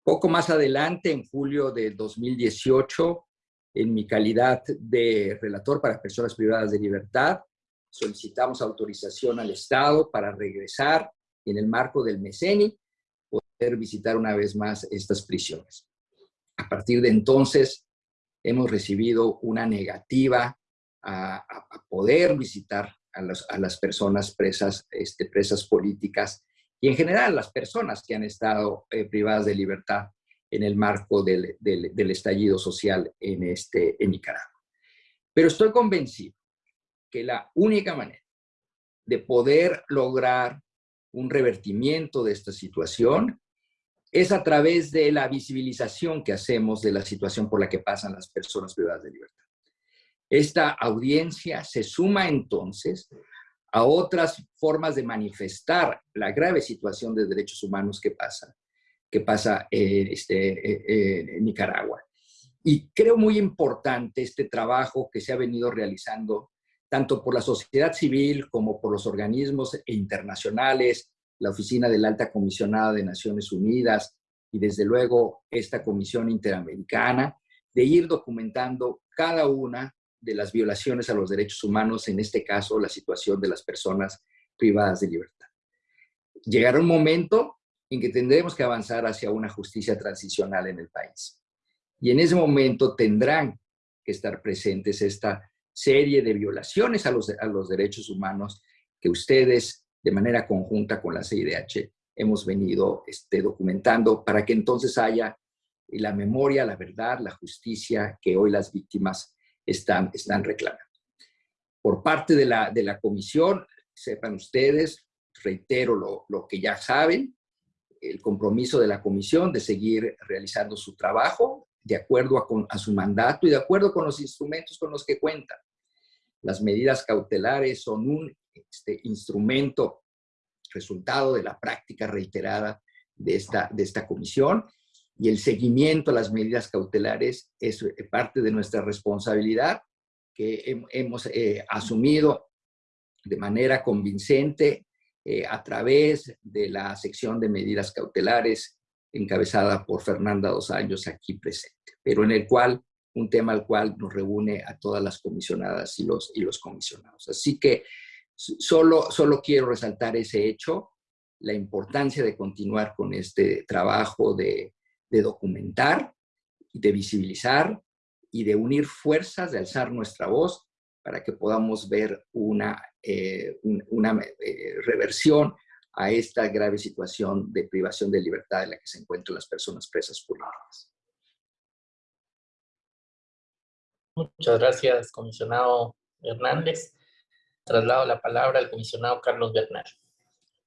Poco más adelante, en julio de 2018, en mi calidad de relator para personas privadas de libertad, solicitamos autorización al Estado para regresar en el marco del MECENI, poder visitar una vez más estas prisiones. A partir de entonces, hemos recibido una negativa a, poder visitar a, los, a las personas presas, este, presas políticas y en general las personas que han estado eh, privadas de libertad en el marco del, del, estallido social en, este, en Nicaragua. Pero estoy convencido que la única manera de poder lograr un revertimiento de esta situación es a través de la visibilización que hacemos de la situación por la que pasan las personas privadas de libertad. Esta audiencia se suma entonces a otras formas de manifestar la grave situación de derechos humanos que pasa, que pasa en, este, en Nicaragua. Y creo muy importante este trabajo que se ha venido realizando tanto por la sociedad civil como por los organismos internacionales, la Oficina de la Alta Comisionada de Naciones Unidas y desde luego esta Comisión Interamericana, de ir documentando cada una de las violaciones a los derechos humanos, en este caso la situación de las personas privadas de libertad. Llegará un momento en que tendremos que avanzar hacia una justicia transicional en el país. Y en ese momento tendrán que estar presentes esta serie de violaciones a los, a los derechos humanos que ustedes, de manera conjunta con la CIDH, hemos venido este, documentando para que entonces haya la memoria, la verdad, la justicia que hoy las víctimas están, están reclamando. Por parte de la, de la comisión, sepan ustedes, reitero lo, lo que ya saben, el compromiso de la comisión de seguir realizando su trabajo de acuerdo a, a, su mandato y de acuerdo con los instrumentos con los que cuentan. Las medidas cautelares son un este, instrumento resultado de la práctica reiterada de esta, de esta comisión y el seguimiento a las medidas cautelares es eh, parte de nuestra responsabilidad que hemos eh, asumido de manera convincente eh, a través de la sección de medidas cautelares encabezada por Fernanda Dos Años aquí presente, pero en el cual, un tema al cual nos reúne a todas las comisionadas y los, y los comisionados. Así que solo, solo quiero resaltar ese hecho, la importancia de continuar con este trabajo de, de documentar, de visibilizar y de unir fuerzas, de alzar nuestra voz para que podamos ver una, eh, una eh, reversión a esta grave situación de privación de libertad en la que se encuentran las personas presas políticas. Muchas gracias, comisionado Hernández. Traslado la palabra al comisionado Carlos Bernal.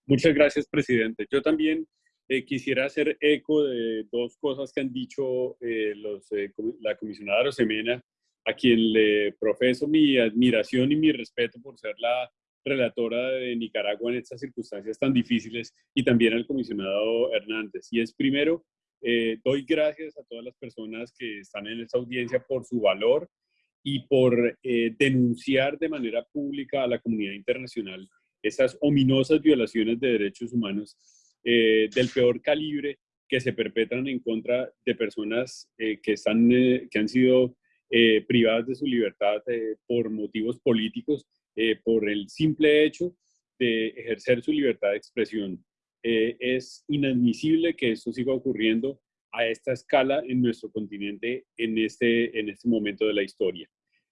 Muchas gracias, presidente. Yo también eh, quisiera hacer eco de dos cosas que han dicho eh, los, eh, la comisionada Rosemena, a quien le profeso mi admiración y mi respeto por ser la relatora de Nicaragua en estas circunstancias tan difíciles, y también al comisionado Hernández. Y es primero, doy gracias a todas las personas que están en esta audiencia por su valor y por denunciar de manera pública a la comunidad internacional esas ominosas violaciones de derechos humanos eh, del peor calibre que se perpetran en contra de personas eh, que, están, eh, que han sido privadas de su libertad por motivos políticos, por el simple hecho de ejercer su libertad de expresión. Es inadmisible que esto siga ocurriendo a esta escala en nuestro continente en este, en este momento de la historia.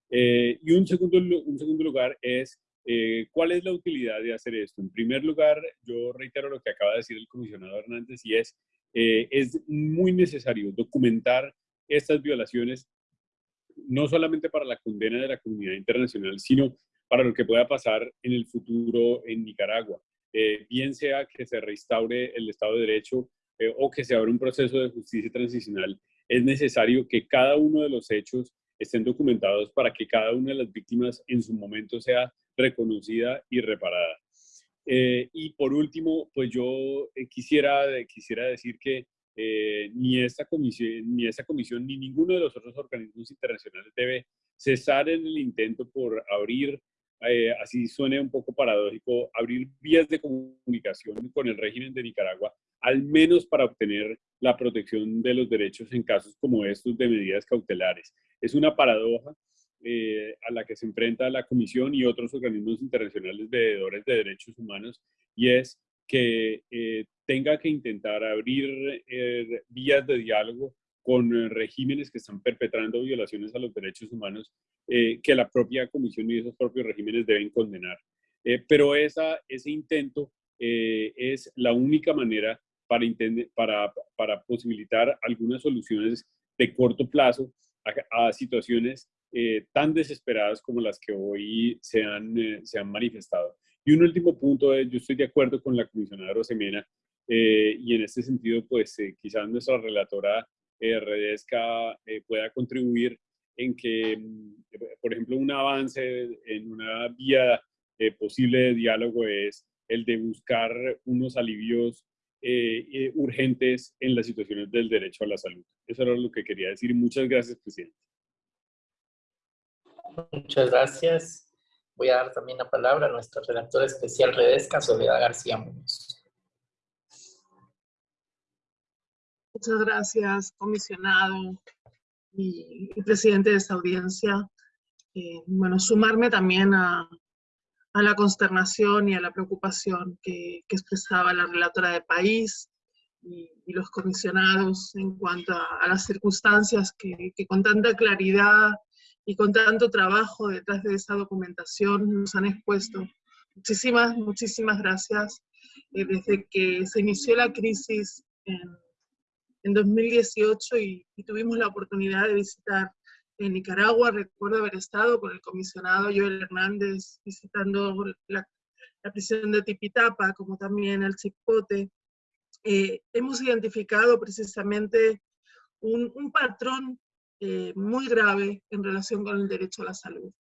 y un segundo, un segundo lugar es eh, ¿Cuál es la utilidad de hacer esto? En primer lugar, yo reitero lo que acaba de decir el comisionado Hernández y es, eh, es muy necesario documentar estas violaciones, no solamente para la condena de la comunidad internacional, sino para lo que pueda pasar en el futuro en Nicaragua. Eh, bien sea que se restaure el Estado de Derecho o que se abra un proceso de justicia transicional, es necesario que cada uno de los hechos estén documentados para que cada una de las víctimas en su momento sea reconocida y reparada. Eh, y por último, pues yo eh, quisiera, quisiera decir que eh, ni, esta comisión, ni esta comisión ni ninguno de los otros organismos internacionales debe cesar en el intento por abrir, así suene un poco paradójico, abrir vías de comunicación con el régimen de Nicaragua, al menos para obtener la protección de los derechos en casos como estos de medidas cautelares. Es una paradoja eh, a la que se enfrenta la Comisión y otros organismos internacionales veedores de derechos humanos, y es que eh, tenga que intentar abrir eh, vías de diálogo con regímenes que están perpetrando violaciones a los derechos humanos que la propia Comisión y esos propios regímenes deben condenar. pero esa, ese intento eh, es la única manera para, para, para posibilitar algunas soluciones de corto plazo a, situaciones eh, tan desesperadas como las que hoy se han, eh, se han manifestado. Y un último punto yo estoy de acuerdo con la comisionada Rosemena, y en este sentido, pues quizás nuestra relatora Redesca pueda contribuir en que, mm, por ejemplo, un avance en una vía posible de diálogo es el de buscar unos alivios eh, eh, urgentes en las situaciones del derecho a la salud. Eso era lo que quería decir. Muchas gracias, presidente. Muchas gracias. Voy a dar también la palabra a nuestra redactora especial Redesca, Soledad García Muñoz. Muchas gracias, comisionado y, presidente de esta audiencia. Eh, bueno, sumarme también a, a la consternación y a la preocupación que, expresaba la relatora de país y, los comisionados en cuanto a, las circunstancias que, con tanta claridad y con tanto trabajo detrás de esa documentación nos han expuesto. Muchísimas, muchísimas gracias. Eh, desde que se inició la crisis en, en 2018 y, y, tuvimos la oportunidad de visitar en Nicaragua. Recuerdo haber estado con el comisionado Joel Hernández visitando la, prisión de Tipitapa, como también el Chipote. Eh, hemos identificado precisamente un, patrón eh, muy grave en relación con el derecho a la salud.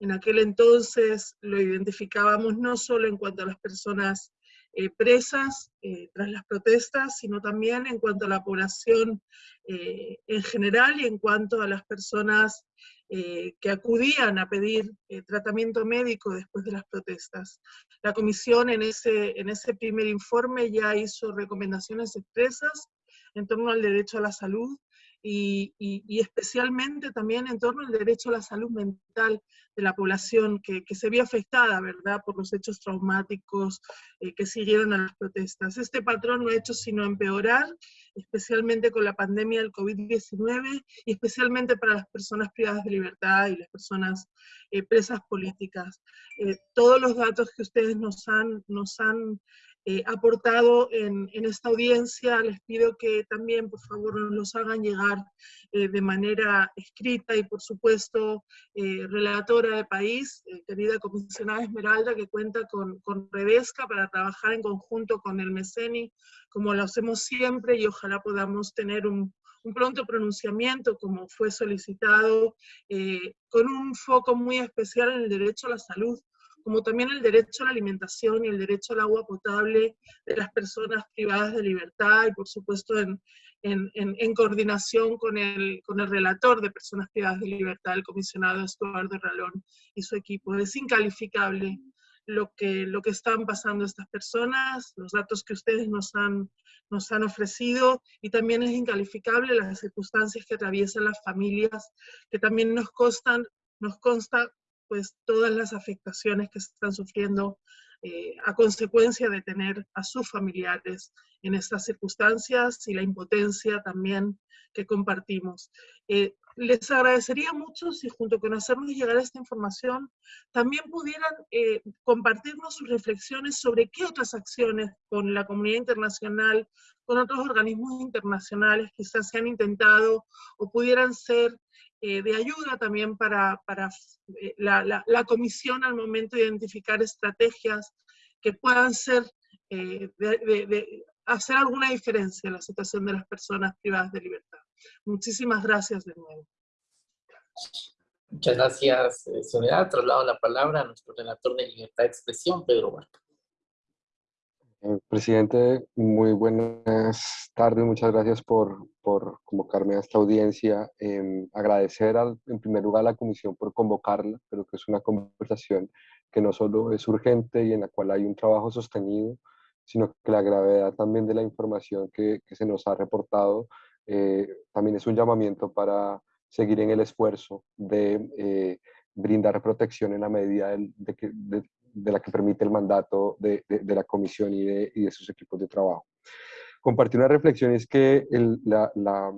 En aquel entonces lo identificábamos no solo en cuanto a las personas eh, presas eh, tras las protestas, sino también en cuanto a la población eh, en general y en cuanto a las personas que acudían a pedir tratamiento médico después de las protestas. La comisión en ese, en ese primer informe ya hizo recomendaciones expresas en torno al derecho a la salud y, especialmente también en torno al derecho a la salud mental de la población que, se vio afectada, ¿verdad?, por los hechos traumáticos eh, que siguieron a las protestas. Este patrón no ha hecho sino empeorar, especialmente con la pandemia del COVID-19 y especialmente para las personas privadas de libertad y las personas eh, presas políticas. Eh, todos los datos que ustedes nos han, nos han eh, aportado en, esta audiencia. Les pido que también, por favor, nos los hagan llegar eh, de manera escrita y, por supuesto, eh, relatora de país, querida comisionada Esmeralda, que cuenta con, con Redesca para trabajar en conjunto con el MECENI, como lo hacemos siempre, y ojalá podamos tener un, un pronto pronunciamiento, como fue solicitado, con un foco muy especial en el derecho a la salud, como también el derecho a la alimentación y el derecho al agua potable de las personas privadas de libertad y por supuesto en, en, en, coordinación con el, con el relator de personas privadas de libertad, el comisionado Estuardo Ralón y su equipo. Es incalificable lo que, lo que están pasando estas personas, los datos que ustedes nos han, nos han ofrecido, y también es incalificable las circunstancias que atraviesan las familias, que también nos, constan, nos consta pues todas las afectaciones que se están sufriendo eh, a consecuencia de tener a sus familiares en estas circunstancias y la impotencia también que compartimos. Eh, les agradecería mucho si junto con hacernos llegar esta información también pudieran eh, compartirnos sus reflexiones sobre qué otras acciones con la comunidad internacional, con otros organismos internacionales quizás se han intentado o pudieran ser eh, de ayuda también para, para eh, la, la, comisión al momento de identificar estrategias que puedan ser, eh, de, hacer alguna diferencia en la situación de las personas privadas de libertad. Muchísimas gracias de nuevo. Muchas gracias, Soledad. Traslado la palabra a nuestro relator de libertad de expresión, Pedro Barca. Eh, presidente, muy buenas tardes. Muchas gracias por, por convocarme a esta audiencia. Eh, agradecer al, en primer lugar a la comisión por convocarla, pero que es una conversación que no solo es urgente y en la cual hay un trabajo sostenido, sino que la gravedad también de la información que, que se nos ha reportado eh, también es un llamamiento para seguir en el esfuerzo de eh, brindar protección en la medida de, de, de, de la que permite el mandato de, de, la comisión y de, de, sus equipos de trabajo. Compartir una reflexión es que el, la, la,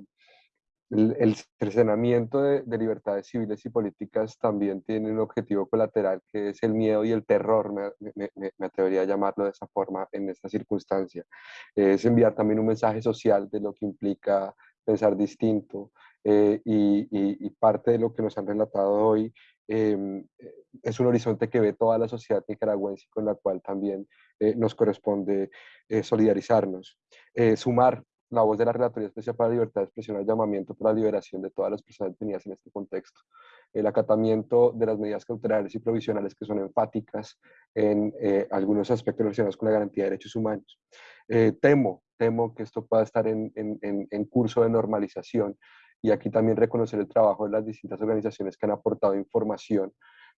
el, cercenamiento de, libertades civiles y políticas también tiene un objetivo colateral que es el miedo y el terror, me, me, atrevería a llamarlo de esa forma en esta circunstancia. Es enviar también un mensaje social de lo que implica pensar distinto eh, y, parte de lo que nos han relatado hoy em, es un horizonte que ve toda la sociedad nicaragüense con la cual también eh, nos corresponde eh, solidarizarnos. sumar la voz de la Relatoría Especial para la Libertad de Expresión al llamamiento por la liberación de todas las personas detenidas en este contexto. El acatamiento de las medidas cautelares y provisionales que son enfáticas en eh, algunos aspectos relacionados con la garantía de derechos humanos. Eh, temo, temo que esto pueda estar en, en, en curso de normalización y aquí también reconocer el trabajo de las distintas organizaciones que han aportado información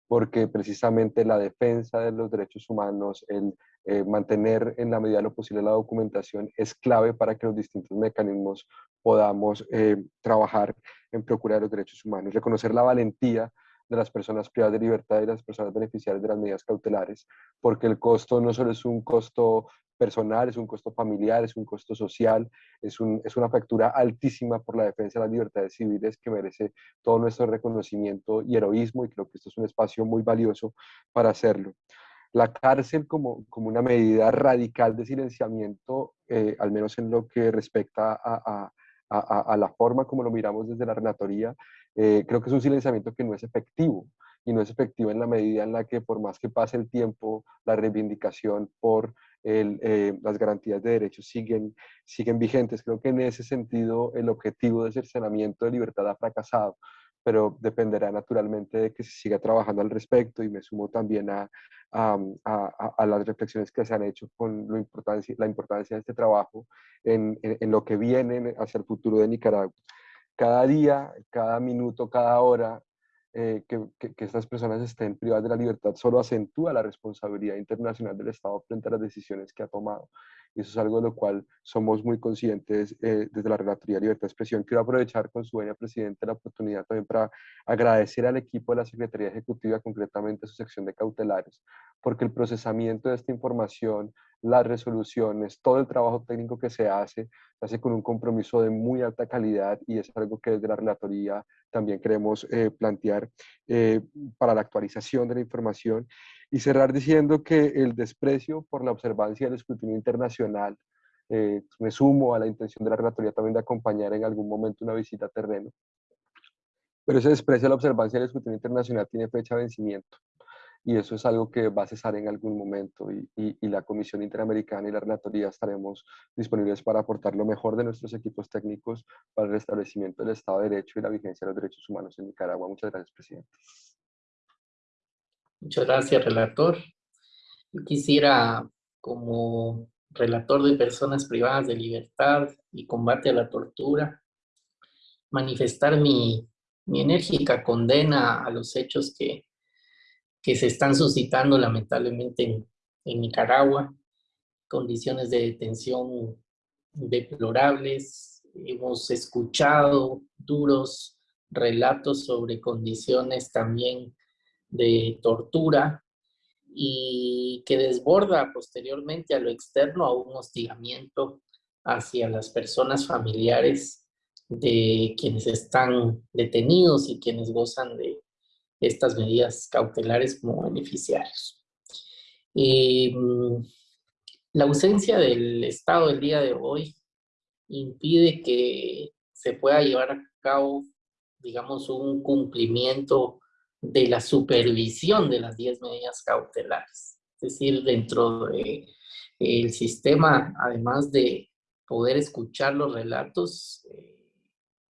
porque precisamente la defensa de los derechos humanos, el eh, mantener en la medida de lo posible la documentación es clave para que los distintos mecanismos podamos eh, trabajar en procurar los derechos humanos. Reconocer la valentía de las personas privadas de libertad y las personas beneficiarias de las medidas cautelares, porque el costo no solo es un costo personal, es un costo familiar, es un costo social, es, un, es una factura altísima por la defensa de las libertades civiles que merece todo nuestro reconocimiento y heroísmo y creo que esto es un espacio muy valioso para hacerlo. La cárcel como, como una medida radical de silenciamiento, eh, al menos en lo que respecta a, a, a, la forma como lo miramos desde la relatoría, eh, creo que es un silenciamiento que no es efectivo y no es efectivo en la medida en la que por más que pase el tiempo, la reivindicación por eh, las garantías de derechos siguen, siguen vigentes. Creo que en ese sentido el objetivo de cercenamiento de libertad ha fracasado, pero dependerá naturalmente de que se siga trabajando al respecto y me sumo también a, a, a, las reflexiones que se han hecho con lo importancia, la importancia de este trabajo en, en, lo que viene hacia el futuro de Nicaragua. Cada día, cada minuto, cada hora eh, que, estas personas estén privadas de la libertad solo acentúa la responsabilidad internacional del Estado frente a las decisiones que ha tomado. Y eso es algo de lo cual somos muy conscientes eh, desde la Relatoría de Libertad de Expresión. Quiero aprovechar con su buena presidente la oportunidad también para agradecer al equipo de la Secretaría Ejecutiva, concretamente su sección de cautelares, porque el procesamiento de esta información, las resoluciones, todo el trabajo técnico que se hace, se hace con un compromiso de muy alta calidad y es algo que desde la Relatoría también queremos eh, plantear eh, para la actualización de la información y cerrar diciendo que el desprecio por la observancia del escrutinio internacional, eh, me sumo a la intención de la relatoría también de acompañar en algún momento una visita a terreno, pero ese desprecio a la observancia del escrutinio internacional tiene fecha de vencimiento y eso es algo que va a cesar en algún momento y, y, la Comisión Interamericana y la Relatoría estaremos disponibles para aportar lo mejor de nuestros equipos técnicos para el restablecimiento del Estado de Derecho y la vigencia de los derechos humanos en Nicaragua. Muchas gracias, presidente. Muchas gracias, relator. Quisiera, como relator de personas privadas de libertad y combate a la tortura, manifestar mi, mi enérgica condena a los hechos que que se están suscitando lamentablemente en, Nicaragua, condiciones de detención deplorables. Hemos escuchado duros relatos sobre condiciones también de tortura y que desborda posteriormente a lo externo a un hostigamiento hacia las personas familiares de quienes están detenidos y quienes gozan de estas medidas cautelares como beneficiarios. Mm, la ausencia del Estado el día de hoy impide que se pueda llevar a cabo, digamos, un cumplimiento de la supervisión de las 10 medidas cautelares. Es decir, dentro del el sistema, además de poder escuchar los relatos, eh,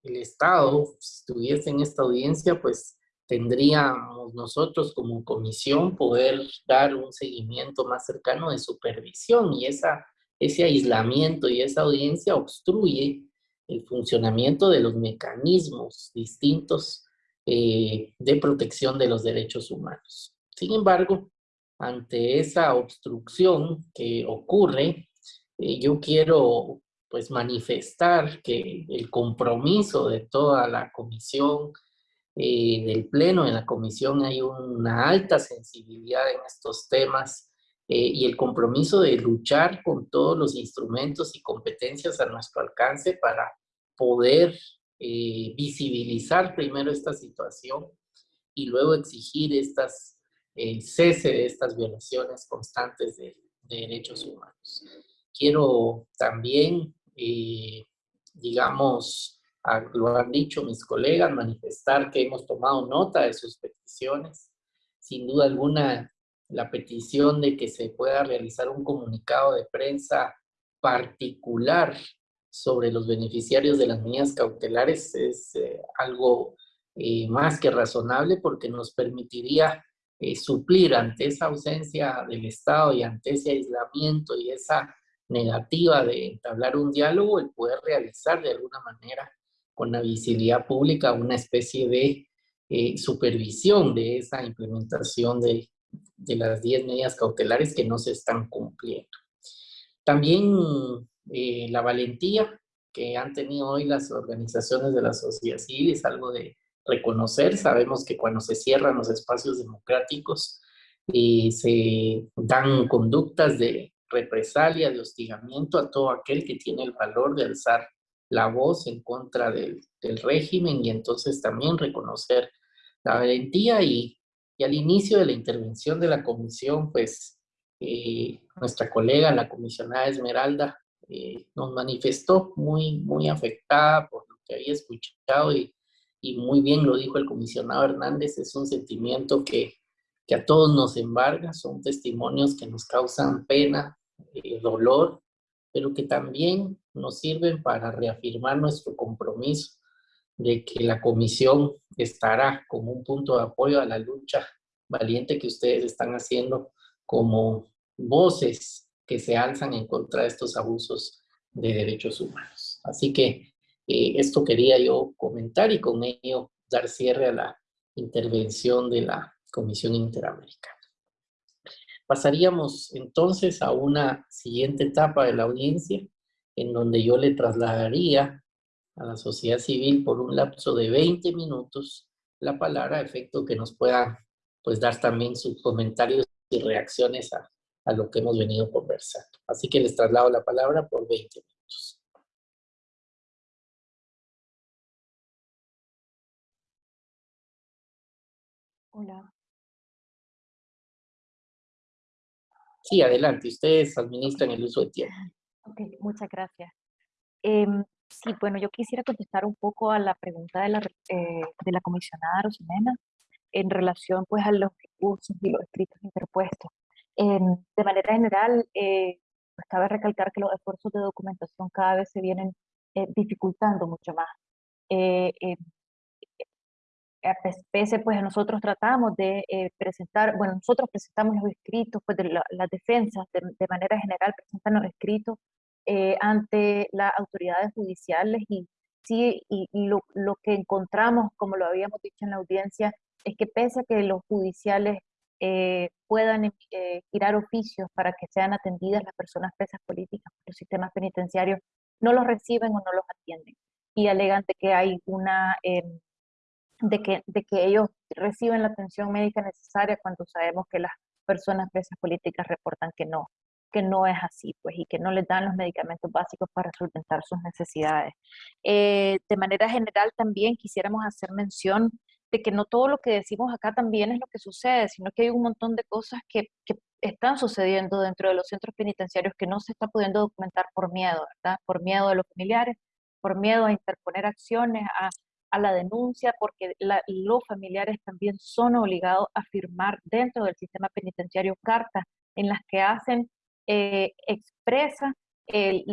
el Estado, si estuviese en esta audiencia, pues tendríamos nosotros como comisión poder dar un seguimiento más cercano de supervisión y esa, ese aislamiento y esa audiencia obstruye el funcionamiento de los mecanismos distintos eh, de protección de los derechos humanos. Sin embargo, ante esa obstrucción que ocurre, eh, yo quiero pues manifestar que el compromiso de toda la comisión eh, del Pleno, en la Comisión hay una alta sensibilidad en estos temas eh, y el compromiso de luchar con todos los instrumentos y competencias a nuestro alcance para poder eh, visibilizar primero esta situación y luego exigir estas, el cese de estas violaciones constantes de, derechos humanos. Quiero también, eh, digamos, lo han dicho mis colegas, manifestar que hemos tomado nota de sus peticiones. Sin duda alguna, la petición de que se pueda realizar un comunicado de prensa particular sobre los beneficiarios de las medidas cautelares es eh, algo eh, más que razonable porque nos permitiría eh, suplir ante esa ausencia del Estado y ante ese aislamiento y esa negativa de entablar un diálogo, el poder realizar de alguna manera con la visibilidad pública una especie de supervisión de esa implementación de, de las 10 medidas cautelares que no se están cumpliendo. También eh, la valentía que han tenido hoy las organizaciones de la sociedad civil es algo de reconocer. Sabemos que cuando se cierran los espacios democráticos eh, se dan conductas de represalia, de hostigamiento a todo aquel que tiene el valor de alzar la voz en contra del, régimen y entonces también reconocer la valentía y, al inicio de la intervención de la comisión, pues eh, nuestra colega, la comisionada Esmeralda, eh, nos manifestó muy, muy afectada por lo que había escuchado y, y, muy bien lo dijo el comisionado Hernández, es un sentimiento que, que a todos nos embarga, son testimonios que nos causan pena, eh, dolor, pero que también nos sirven para reafirmar nuestro compromiso de que la comisión estará como un punto de apoyo a la lucha valiente que ustedes están haciendo como voces que se alzan en contra de estos abusos de derechos humanos. Así que eh, esto quería yo comentar y con ello dar cierre a la intervención de la Comisión Interamericana. Pasaríamos entonces a una siguiente etapa de la audiencia, en donde yo le trasladaría a la sociedad civil por un lapso de 20 minutos la palabra, a efecto que nos pueda pues, dar también sus comentarios y reacciones a, a lo que hemos venido conversando. Así que les traslado la palabra por 20 minutos. Hola. Sí, adelante. Ustedes administran el uso de tiempo. Ok, muchas gracias. Em, sí, bueno, yo quisiera contestar un poco a la pregunta de la, eh, de la comisionada Rosemena en relación pues a los recursos y los escritos interpuestos. Em, de manera general, eh, pues cabe recalcar que los esfuerzos de documentación cada vez se vienen eh, dificultando mucho más. Eh, em, pese, pues nosotros tratamos de presentar, bueno, nosotros presentamos los escritos, pues de las defensas de, manera general presentan los escritos ante las autoridades judiciales y sí, y, lo, lo, que encontramos, como lo habíamos dicho en la audiencia, es que pese a que los judiciales eh, puedan eh, girar oficios para que sean atendidas las personas presas políticas por los sistemas penitenciarios, no los reciben o no los atienden. Y alegan de que hay una, em, de, que, de que ellos reciben la atención médica necesaria cuando sabemos que las personas presas políticas reportan que no, que no es así, pues, y que no les dan los medicamentos básicos para solventar sus necesidades. Eh, de manera general, también quisiéramos hacer mención de que no todo lo que decimos acá también es lo que sucede, sino que hay un montón de cosas que, que están sucediendo dentro de los centros penitenciarios que no se está pudiendo documentar por miedo, ¿verdad? Por miedo de los familiares, por miedo a interponer acciones, a, a la denuncia, porque los familiares también son obligados a firmar dentro del sistema penitenciario cartas en las que hacen eh, expresa, el,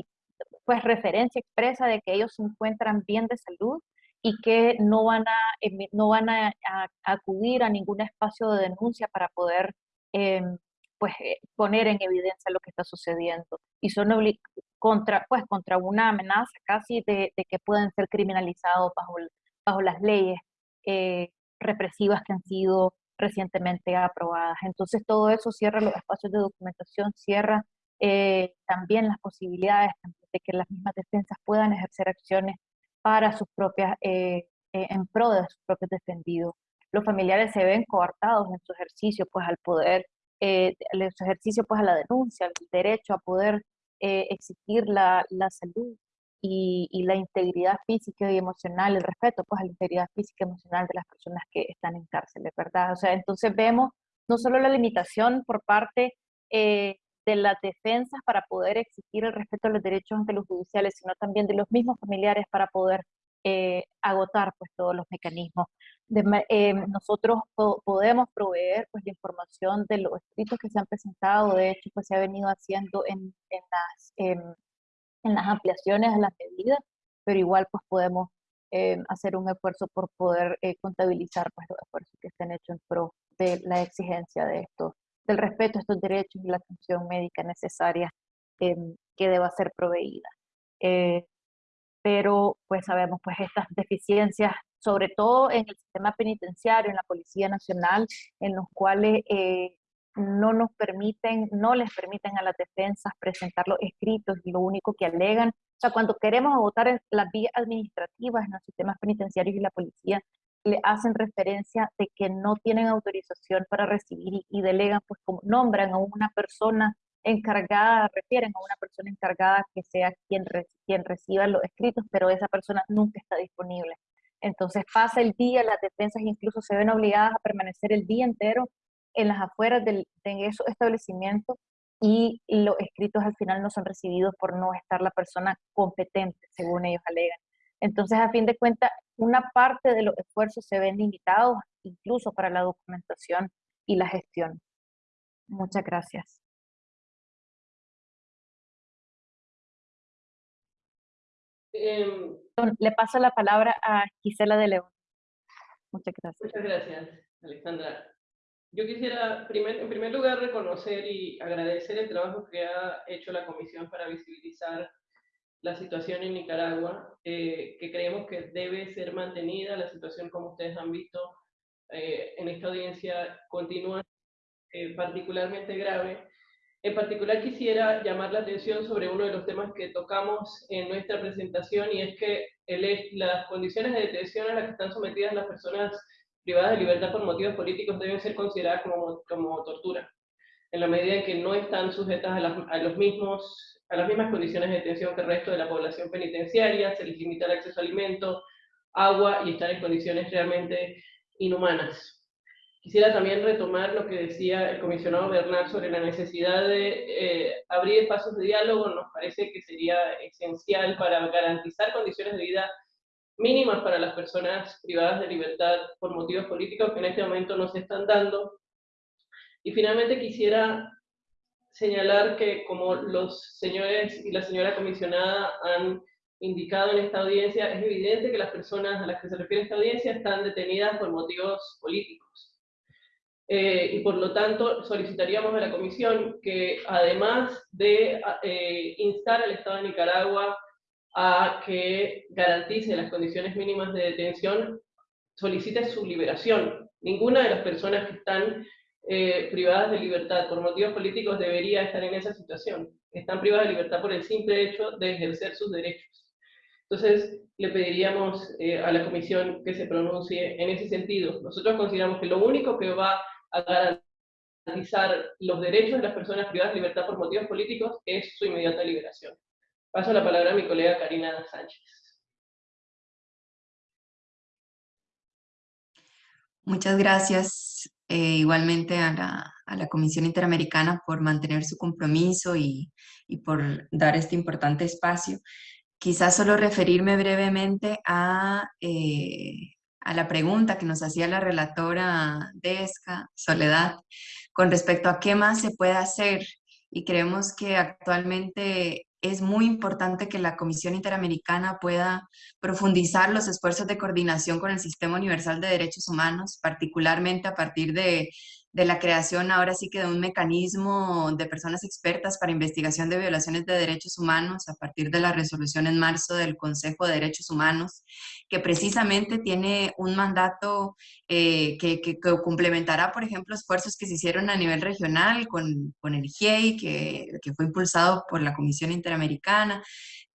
pues referencia expresa de que ellos se encuentran bien de salud y que no van a, no van a, acudir a ningún espacio de denuncia para poder em, pues, eh, poner en evidencia lo que está sucediendo. Y son contra, pues, contra una amenaza casi de, que pueden ser criminalizados bajo, bajo las leyes eh, represivas que han sido recientemente aprobadas. Entonces todo eso cierra los espacios de documentación, cierra eh, también las posibilidades de que las mismas defensas puedan ejercer acciones para sus propias, eh, eh, en pro de sus propios defendidos. Los familiares se ven coartados en su ejercicio, pues al poder, eh, en su ejercicio pues a la denuncia, el derecho a poder exigir la, la salud y, la integridad física y emocional, el respeto pues a la integridad física y emocional de las personas que están en cárceles, ¿verdad? O sea, entonces vemos no solo la limitación por parte eh, de las defensas para poder exigir el respeto a los derechos ante los judiciales, sino también de los mismos familiares para poder eh, agotar pues todos los mecanismos. Eh, nosotros podemos proveer pues la información de los escritos que se han presentado, de hecho pues se ha venido haciendo en, en las, en las ampliaciones a las medidas, pero igual pues podemos eh, hacer un esfuerzo por poder contabilizar pues los esfuerzos que estén hechos en pro de la exigencia de esto, del respeto a estos derechos y la atención médica necesaria que deba ser proveída. Pero pues sabemos pues estas deficiencias, sobre todo en el sistema penitenciario, en la Policía Nacional, en los cuales eh, no nos permiten, no les permiten a las defensas presentar los escritos y lo único que alegan, o sea, cuando queremos votar las vías administrativas en los sistemas penitenciarios y la policía, le hacen referencia de que no tienen autorización para recibir y, y delegan, pues como nombran a una persona encargada, refieren a una persona encargada que sea quien, quien reciba los escritos, pero esa persona nunca está disponible. Entonces pasa el día, las defensas incluso se ven obligadas a permanecer el día entero en las afueras de esos establecimientos y los escritos al final no son recibidos por no estar la persona competente, según ellos alegan. Entonces, a fin de cuentas, una parte de los esfuerzos se ven limitados incluso para la documentación y la gestión. Muchas gracias. Em, Le paso la palabra a Gisela de León. Muchas gracias. Muchas gracias, Alexandra. Yo quisiera, en primer lugar, reconocer y agradecer el trabajo que ha hecho la Comisión para visibilizar la situación en Nicaragua, eh, que creemos que debe ser mantenida. La situación, como ustedes han visto eh, en esta audiencia, continúa eh, particularmente grave en particular quisiera llamar la atención sobre uno de los temas que tocamos en nuestra presentación y es que las condiciones de detención a las que están sometidas las personas privadas de libertad por motivos políticos deben ser consideradas como, como tortura, en la medida en que no están sujetas a, los mismos, a las mismas condiciones de detención que el resto de la población penitenciaria, se les limita el acceso a alimentos, agua y están en condiciones realmente inhumanas. Quisiera también retomar lo que decía el comisionado Bernal sobre la necesidad de eh, abrir espacios de diálogo. Nos parece que sería esencial para garantizar condiciones de vida mínimas para las personas privadas de libertad por motivos políticos que en este momento no se están dando. Y finalmente quisiera señalar que como los señores y la señora comisionada han indicado en esta audiencia, es evidente que las personas a las que se refiere esta audiencia están detenidas por motivos políticos. Eh, y por lo tanto solicitaríamos a la Comisión que además de eh, instar al Estado de Nicaragua a que garantice las condiciones mínimas de detención, solicite su liberación. Ninguna de las personas que están eh, privadas de libertad por motivos políticos debería estar en esa situación. Están privadas de libertad por el simple hecho de ejercer sus derechos. Entonces, le pediríamos a la Comisión que se pronuncie en ese sentido. Nosotros consideramos que lo único que va a garantizar los derechos de las personas privadas de libertad por motivos políticos es su inmediata liberación. Paso la palabra a mi colega Karina Sánchez. Muchas gracias eh, igualmente a la, a la, Comisión Interamericana por mantener su compromiso y, y, por dar este importante espacio. Quizás solo referirme brevemente a eh, a la pregunta que nos hacía la relatora Desca, Soledad, con respecto a qué más se puede hacer. Y creemos que actualmente es muy importante que la Comisión Interamericana pueda profundizar los esfuerzos de coordinación con el Sistema Universal de Derechos Humanos, particularmente a partir de de la creación ahora sí que de un mecanismo de personas expertas para investigación de violaciones de derechos humanos a partir de la resolución en marzo del Consejo de Derechos Humanos, que precisamente tiene un mandato eh, que, que, complementará, por ejemplo, esfuerzos que se hicieron a nivel regional con, con el GIEI, que, que fue impulsado por la Comisión Interamericana,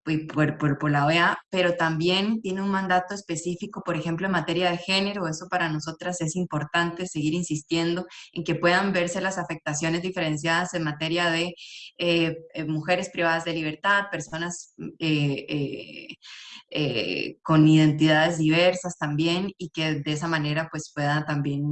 por, por, por, la OEA, pero también tiene un mandato específico, por ejemplo, en materia de género. Eso para nosotras es importante seguir insistiendo en que puedan verse las afectaciones diferenciadas en materia de eh, eh, mujeres privadas de libertad, personas eh, con identidades diversas también y que de esa manera pues pueda también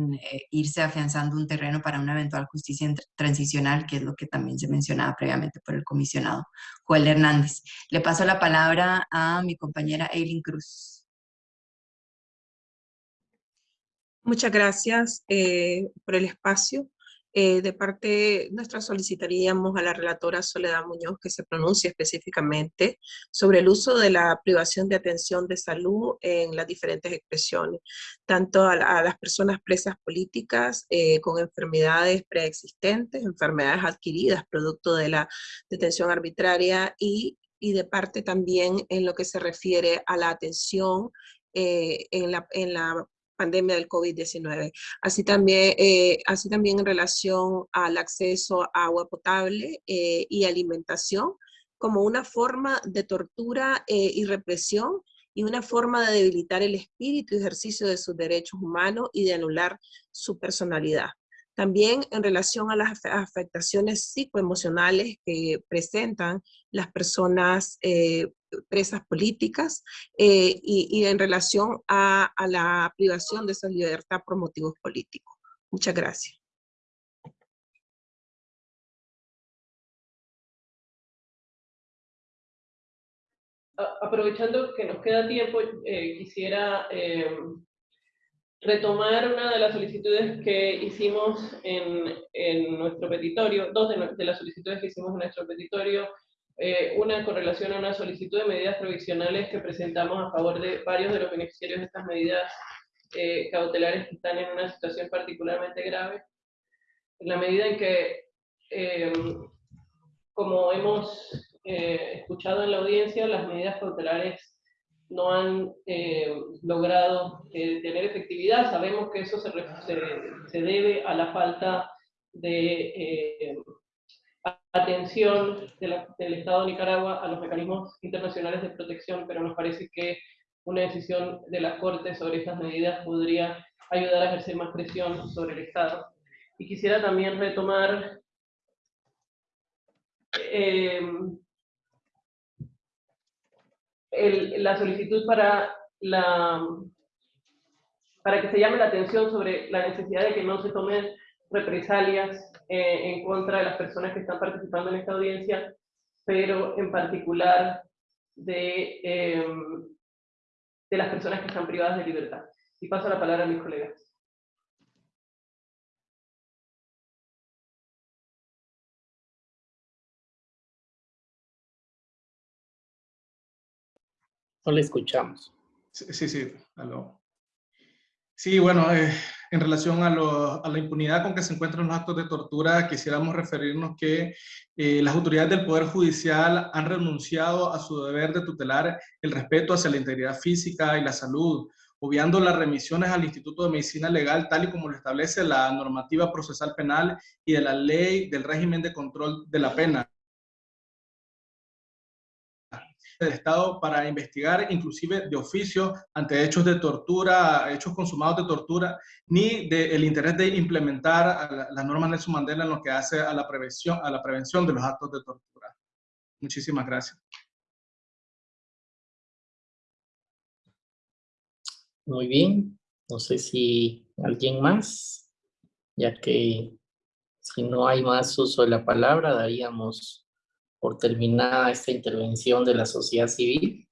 irse afianzando un terreno para una eventual justicia transicional, que es lo que también se mencionaba previamente por el comisionado Joel Hernández. Le paso la palabra a mi compañera Eileen Cruz. Muchas gracias eh, por el espacio. Eh, de parte nuestra solicitaríamos a la relatora Soledad Muñoz que se pronuncie específicamente sobre el uso de la privación de atención de salud en las diferentes expresiones, tanto a, las personas presas políticas eh, con enfermedades preexistentes, enfermedades adquiridas producto de la detención arbitraria y, y de parte también en lo que se refiere a la atención eh, en, la, en la pandemia del COVID-19. Así también, eh, así también en relación al acceso a agua potable eh, y alimentación como una forma de tortura eh, y represión y una forma de debilitar el espíritu y ejercicio de sus derechos humanos y de anular su personalidad. También en relación a las afectaciones psicoemocionales que presentan las personas eh, presas políticas eh, y, en relación a, la privación de esa libertad por motivos políticos. Muchas gracias. Aprovechando que nos queda tiempo, eh, quisiera retomar una de las solicitudes que hicimos en, en nuestro petitorio, dos de, las solicitudes que hicimos en nuestro petitorio, eh, una con relación a una solicitud de medidas provisionales que presentamos a favor de varios de los beneficiarios de estas medidas eh, cautelares que están en una situación particularmente grave, en la medida en que, eh, como hemos escuchado en la audiencia, las medidas cautelares no han eh, logrado eh, tener efectividad. Sabemos que eso se, se, debe a la falta de eh, atención del Estado de Nicaragua a los mecanismos internacionales de protección, pero nos parece que una decisión de la Corte sobre estas medidas podría ayudar a ejercer más presión sobre el Estado. Y quisiera también retomar la solicitud para, la, para que se llame la atención sobre la necesidad de que no se tomen represalias eh, en contra de las personas que están participando en esta audiencia, pero en particular de, em, de las personas que están privadas de libertad. Y paso la palabra a mis colegas. No le escuchamos. Sí, sí, Sí, bueno, eh, en relación a, la impunidad con que se encuentran los actos de tortura, quisiéramos referirnos que eh, las autoridades del Poder Judicial han renunciado a su deber de tutelar el respeto hacia la integridad física y la salud, obviando las remisiones al Instituto de Medicina Legal, tal y como lo establece la normativa procesal penal y de la ley del régimen de control de la pena del Estado para investigar, inclusive de oficio, ante hechos de tortura, hechos consumados de tortura, ni del interés de implementar las normas de su Mandela en lo que hace a la, prevención, a la prevención de los actos de tortura. Muchísimas gracias. Muy bien. No sé si alguien más, ya que si no hay más uso de la palabra, daríamos por terminada esta intervención de la sociedad civil.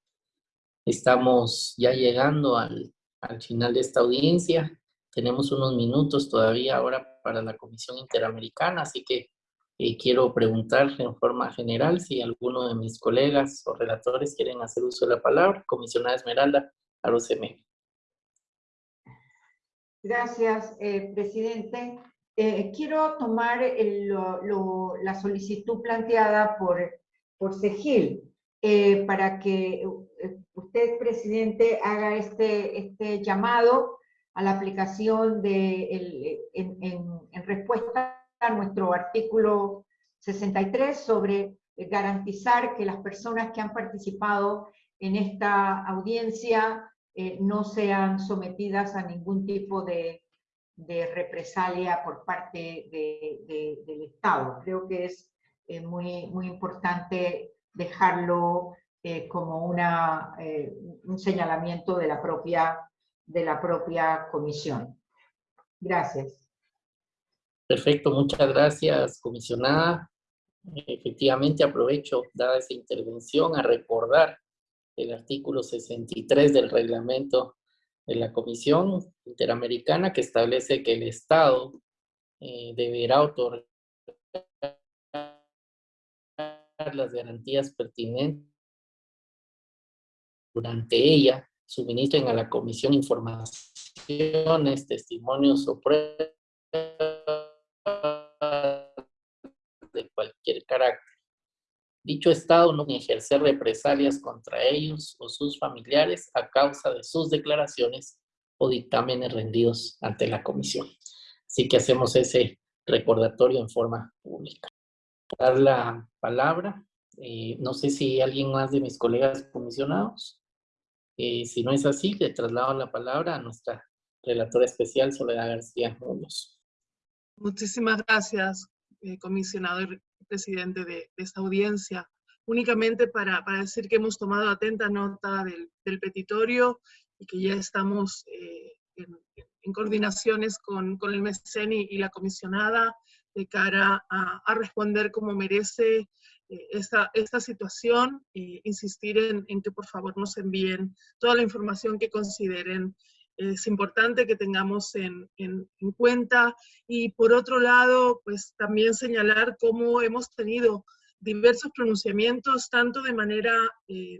Estamos ya llegando al, al final de esta audiencia. Tenemos unos minutos todavía ahora para la Comisión Interamericana, así que eh, quiero preguntar en forma general si alguno de mis colegas o relatores quieren hacer uso de la palabra. Comisionada Esmeralda Aroceme. Gracias, eh, presidente. Eh, quiero tomar la solicitud planteada por, por Segil eh, para que eh, usted, presidente, haga este, este llamado a la aplicación de, en, en, respuesta a nuestro artículo 63 sobre garantizar que las personas que han participado en esta audiencia no sean sometidas a ningún tipo de, represalia por parte del Estado. Creo que es muy, muy importante dejarlo como una, un señalamiento de la propia de la propia comisión. Gracias. Perfecto, muchas gracias, comisionada. Efectivamente, aprovecho, dada esa intervención, a recordar el artículo 63 del reglamento de la Comisión Interamericana que establece que el Estado eh, deberá otorgar las garantías pertinentes durante ella suministren a la comisión informaciones, testimonios o pruebas de cualquier carácter. Dicho Estado no ejercer represalias contra ellos o sus familiares a causa de sus declaraciones o dictámenes rendidos ante la comisión. Así que hacemos ese recordatorio en forma pública. Dar la palabra, eh, no sé si alguien más de mis colegas comisionados. Eh, si no es así, le traslado la palabra a nuestra relatora especial, Soledad García Muñoz. Muchísimas gracias, eh, comisionado y presidente de, esta audiencia. Únicamente para, para, decir que hemos tomado atenta nota del, del petitorio y que ya estamos eh, en, en, coordinaciones con, con el MECEN y, y, la comisionada de cara a, a responder como merece eh, esta, esta situación e insistir en, en, que por favor nos envíen toda la información que consideren es importante que tengamos en, en, en, cuenta. Y por otro lado, pues también señalar cómo hemos tenido diversos pronunciamientos, tanto de manera eh,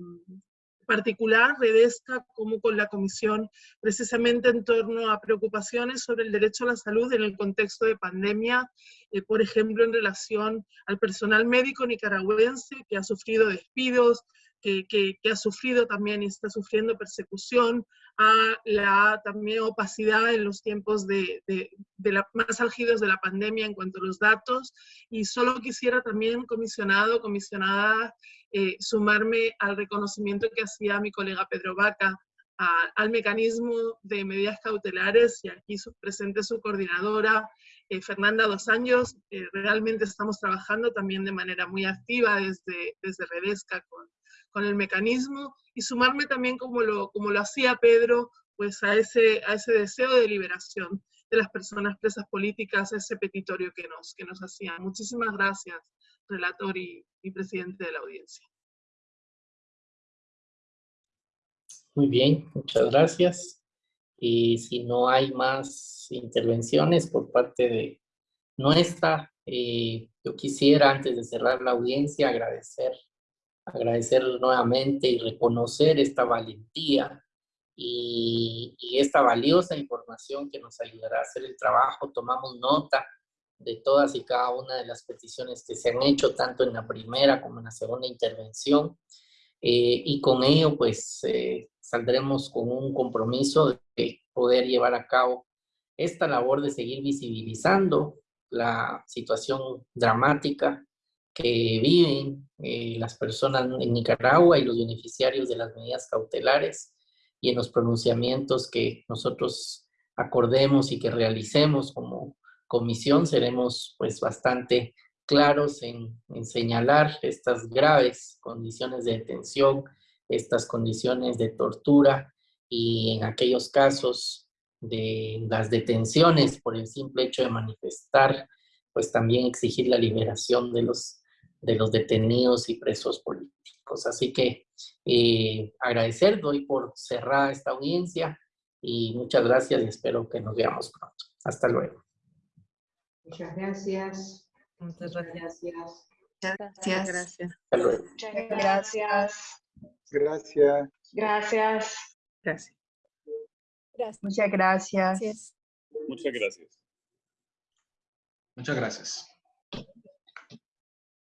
particular, Redesca, como con la Comisión, precisamente en torno a preocupaciones sobre el derecho a la salud en el contexto de pandemia, eh, por ejemplo, en relación al personal médico nicaragüense que ha sufrido despidos, que, que, que, ha sufrido también y está sufriendo persecución, a la también opacidad en los tiempos de, de, de la, más álgidos de la pandemia en cuanto a los datos. Y solo quisiera también, comisionado, comisionada, eh, sumarme al reconocimiento que hacía mi colega Pedro Vaca a, al mecanismo de medidas cautelares y aquí su, presente su coordinadora, eh, Fernanda Dos Años. Eh, realmente estamos trabajando también de manera muy activa desde, desde Redesca con con el mecanismo y sumarme también como lo, como lo hacía Pedro, pues a ese, a ese deseo de liberación de las personas presas políticas, ese petitorio que nos, que nos hacían. Muchísimas gracias, relator y, y presidente de la audiencia. Muy bien, muchas gracias. Y si no hay más intervenciones por parte de nuestra, eh, yo quisiera, antes de cerrar la audiencia, agradecer agradecer nuevamente y reconocer esta valentía y, y, esta valiosa información que nos ayudará a hacer el trabajo. Tomamos nota de todas y cada una de las peticiones que se han hecho, tanto en la primera como en la segunda intervención. Eh, y con ello, pues, eh, saldremos con un compromiso de poder llevar a cabo esta labor de seguir visibilizando la situación dramática que viven eh, las personas en Nicaragua y los beneficiarios de las medidas cautelares y en los pronunciamientos que nosotros acordemos y que realicemos como comisión seremos pues bastante claros en, en señalar estas graves condiciones de detención, estas condiciones de tortura y en aquellos casos de las detenciones por el simple hecho de manifestar, pues también exigir la liberación de los de los detenidos y presos políticos. Así que eh, agradecer, doy por cerrada esta audiencia y muchas gracias y espero que nos veamos pronto. Hasta luego. Muchas gracias. Muchas gracias. Gracias. Gracias. Hasta luego. Muchas gracias. Gracias. Gracias. Gracias. Muchas gracias. Muchas gracias. Muchas gracias.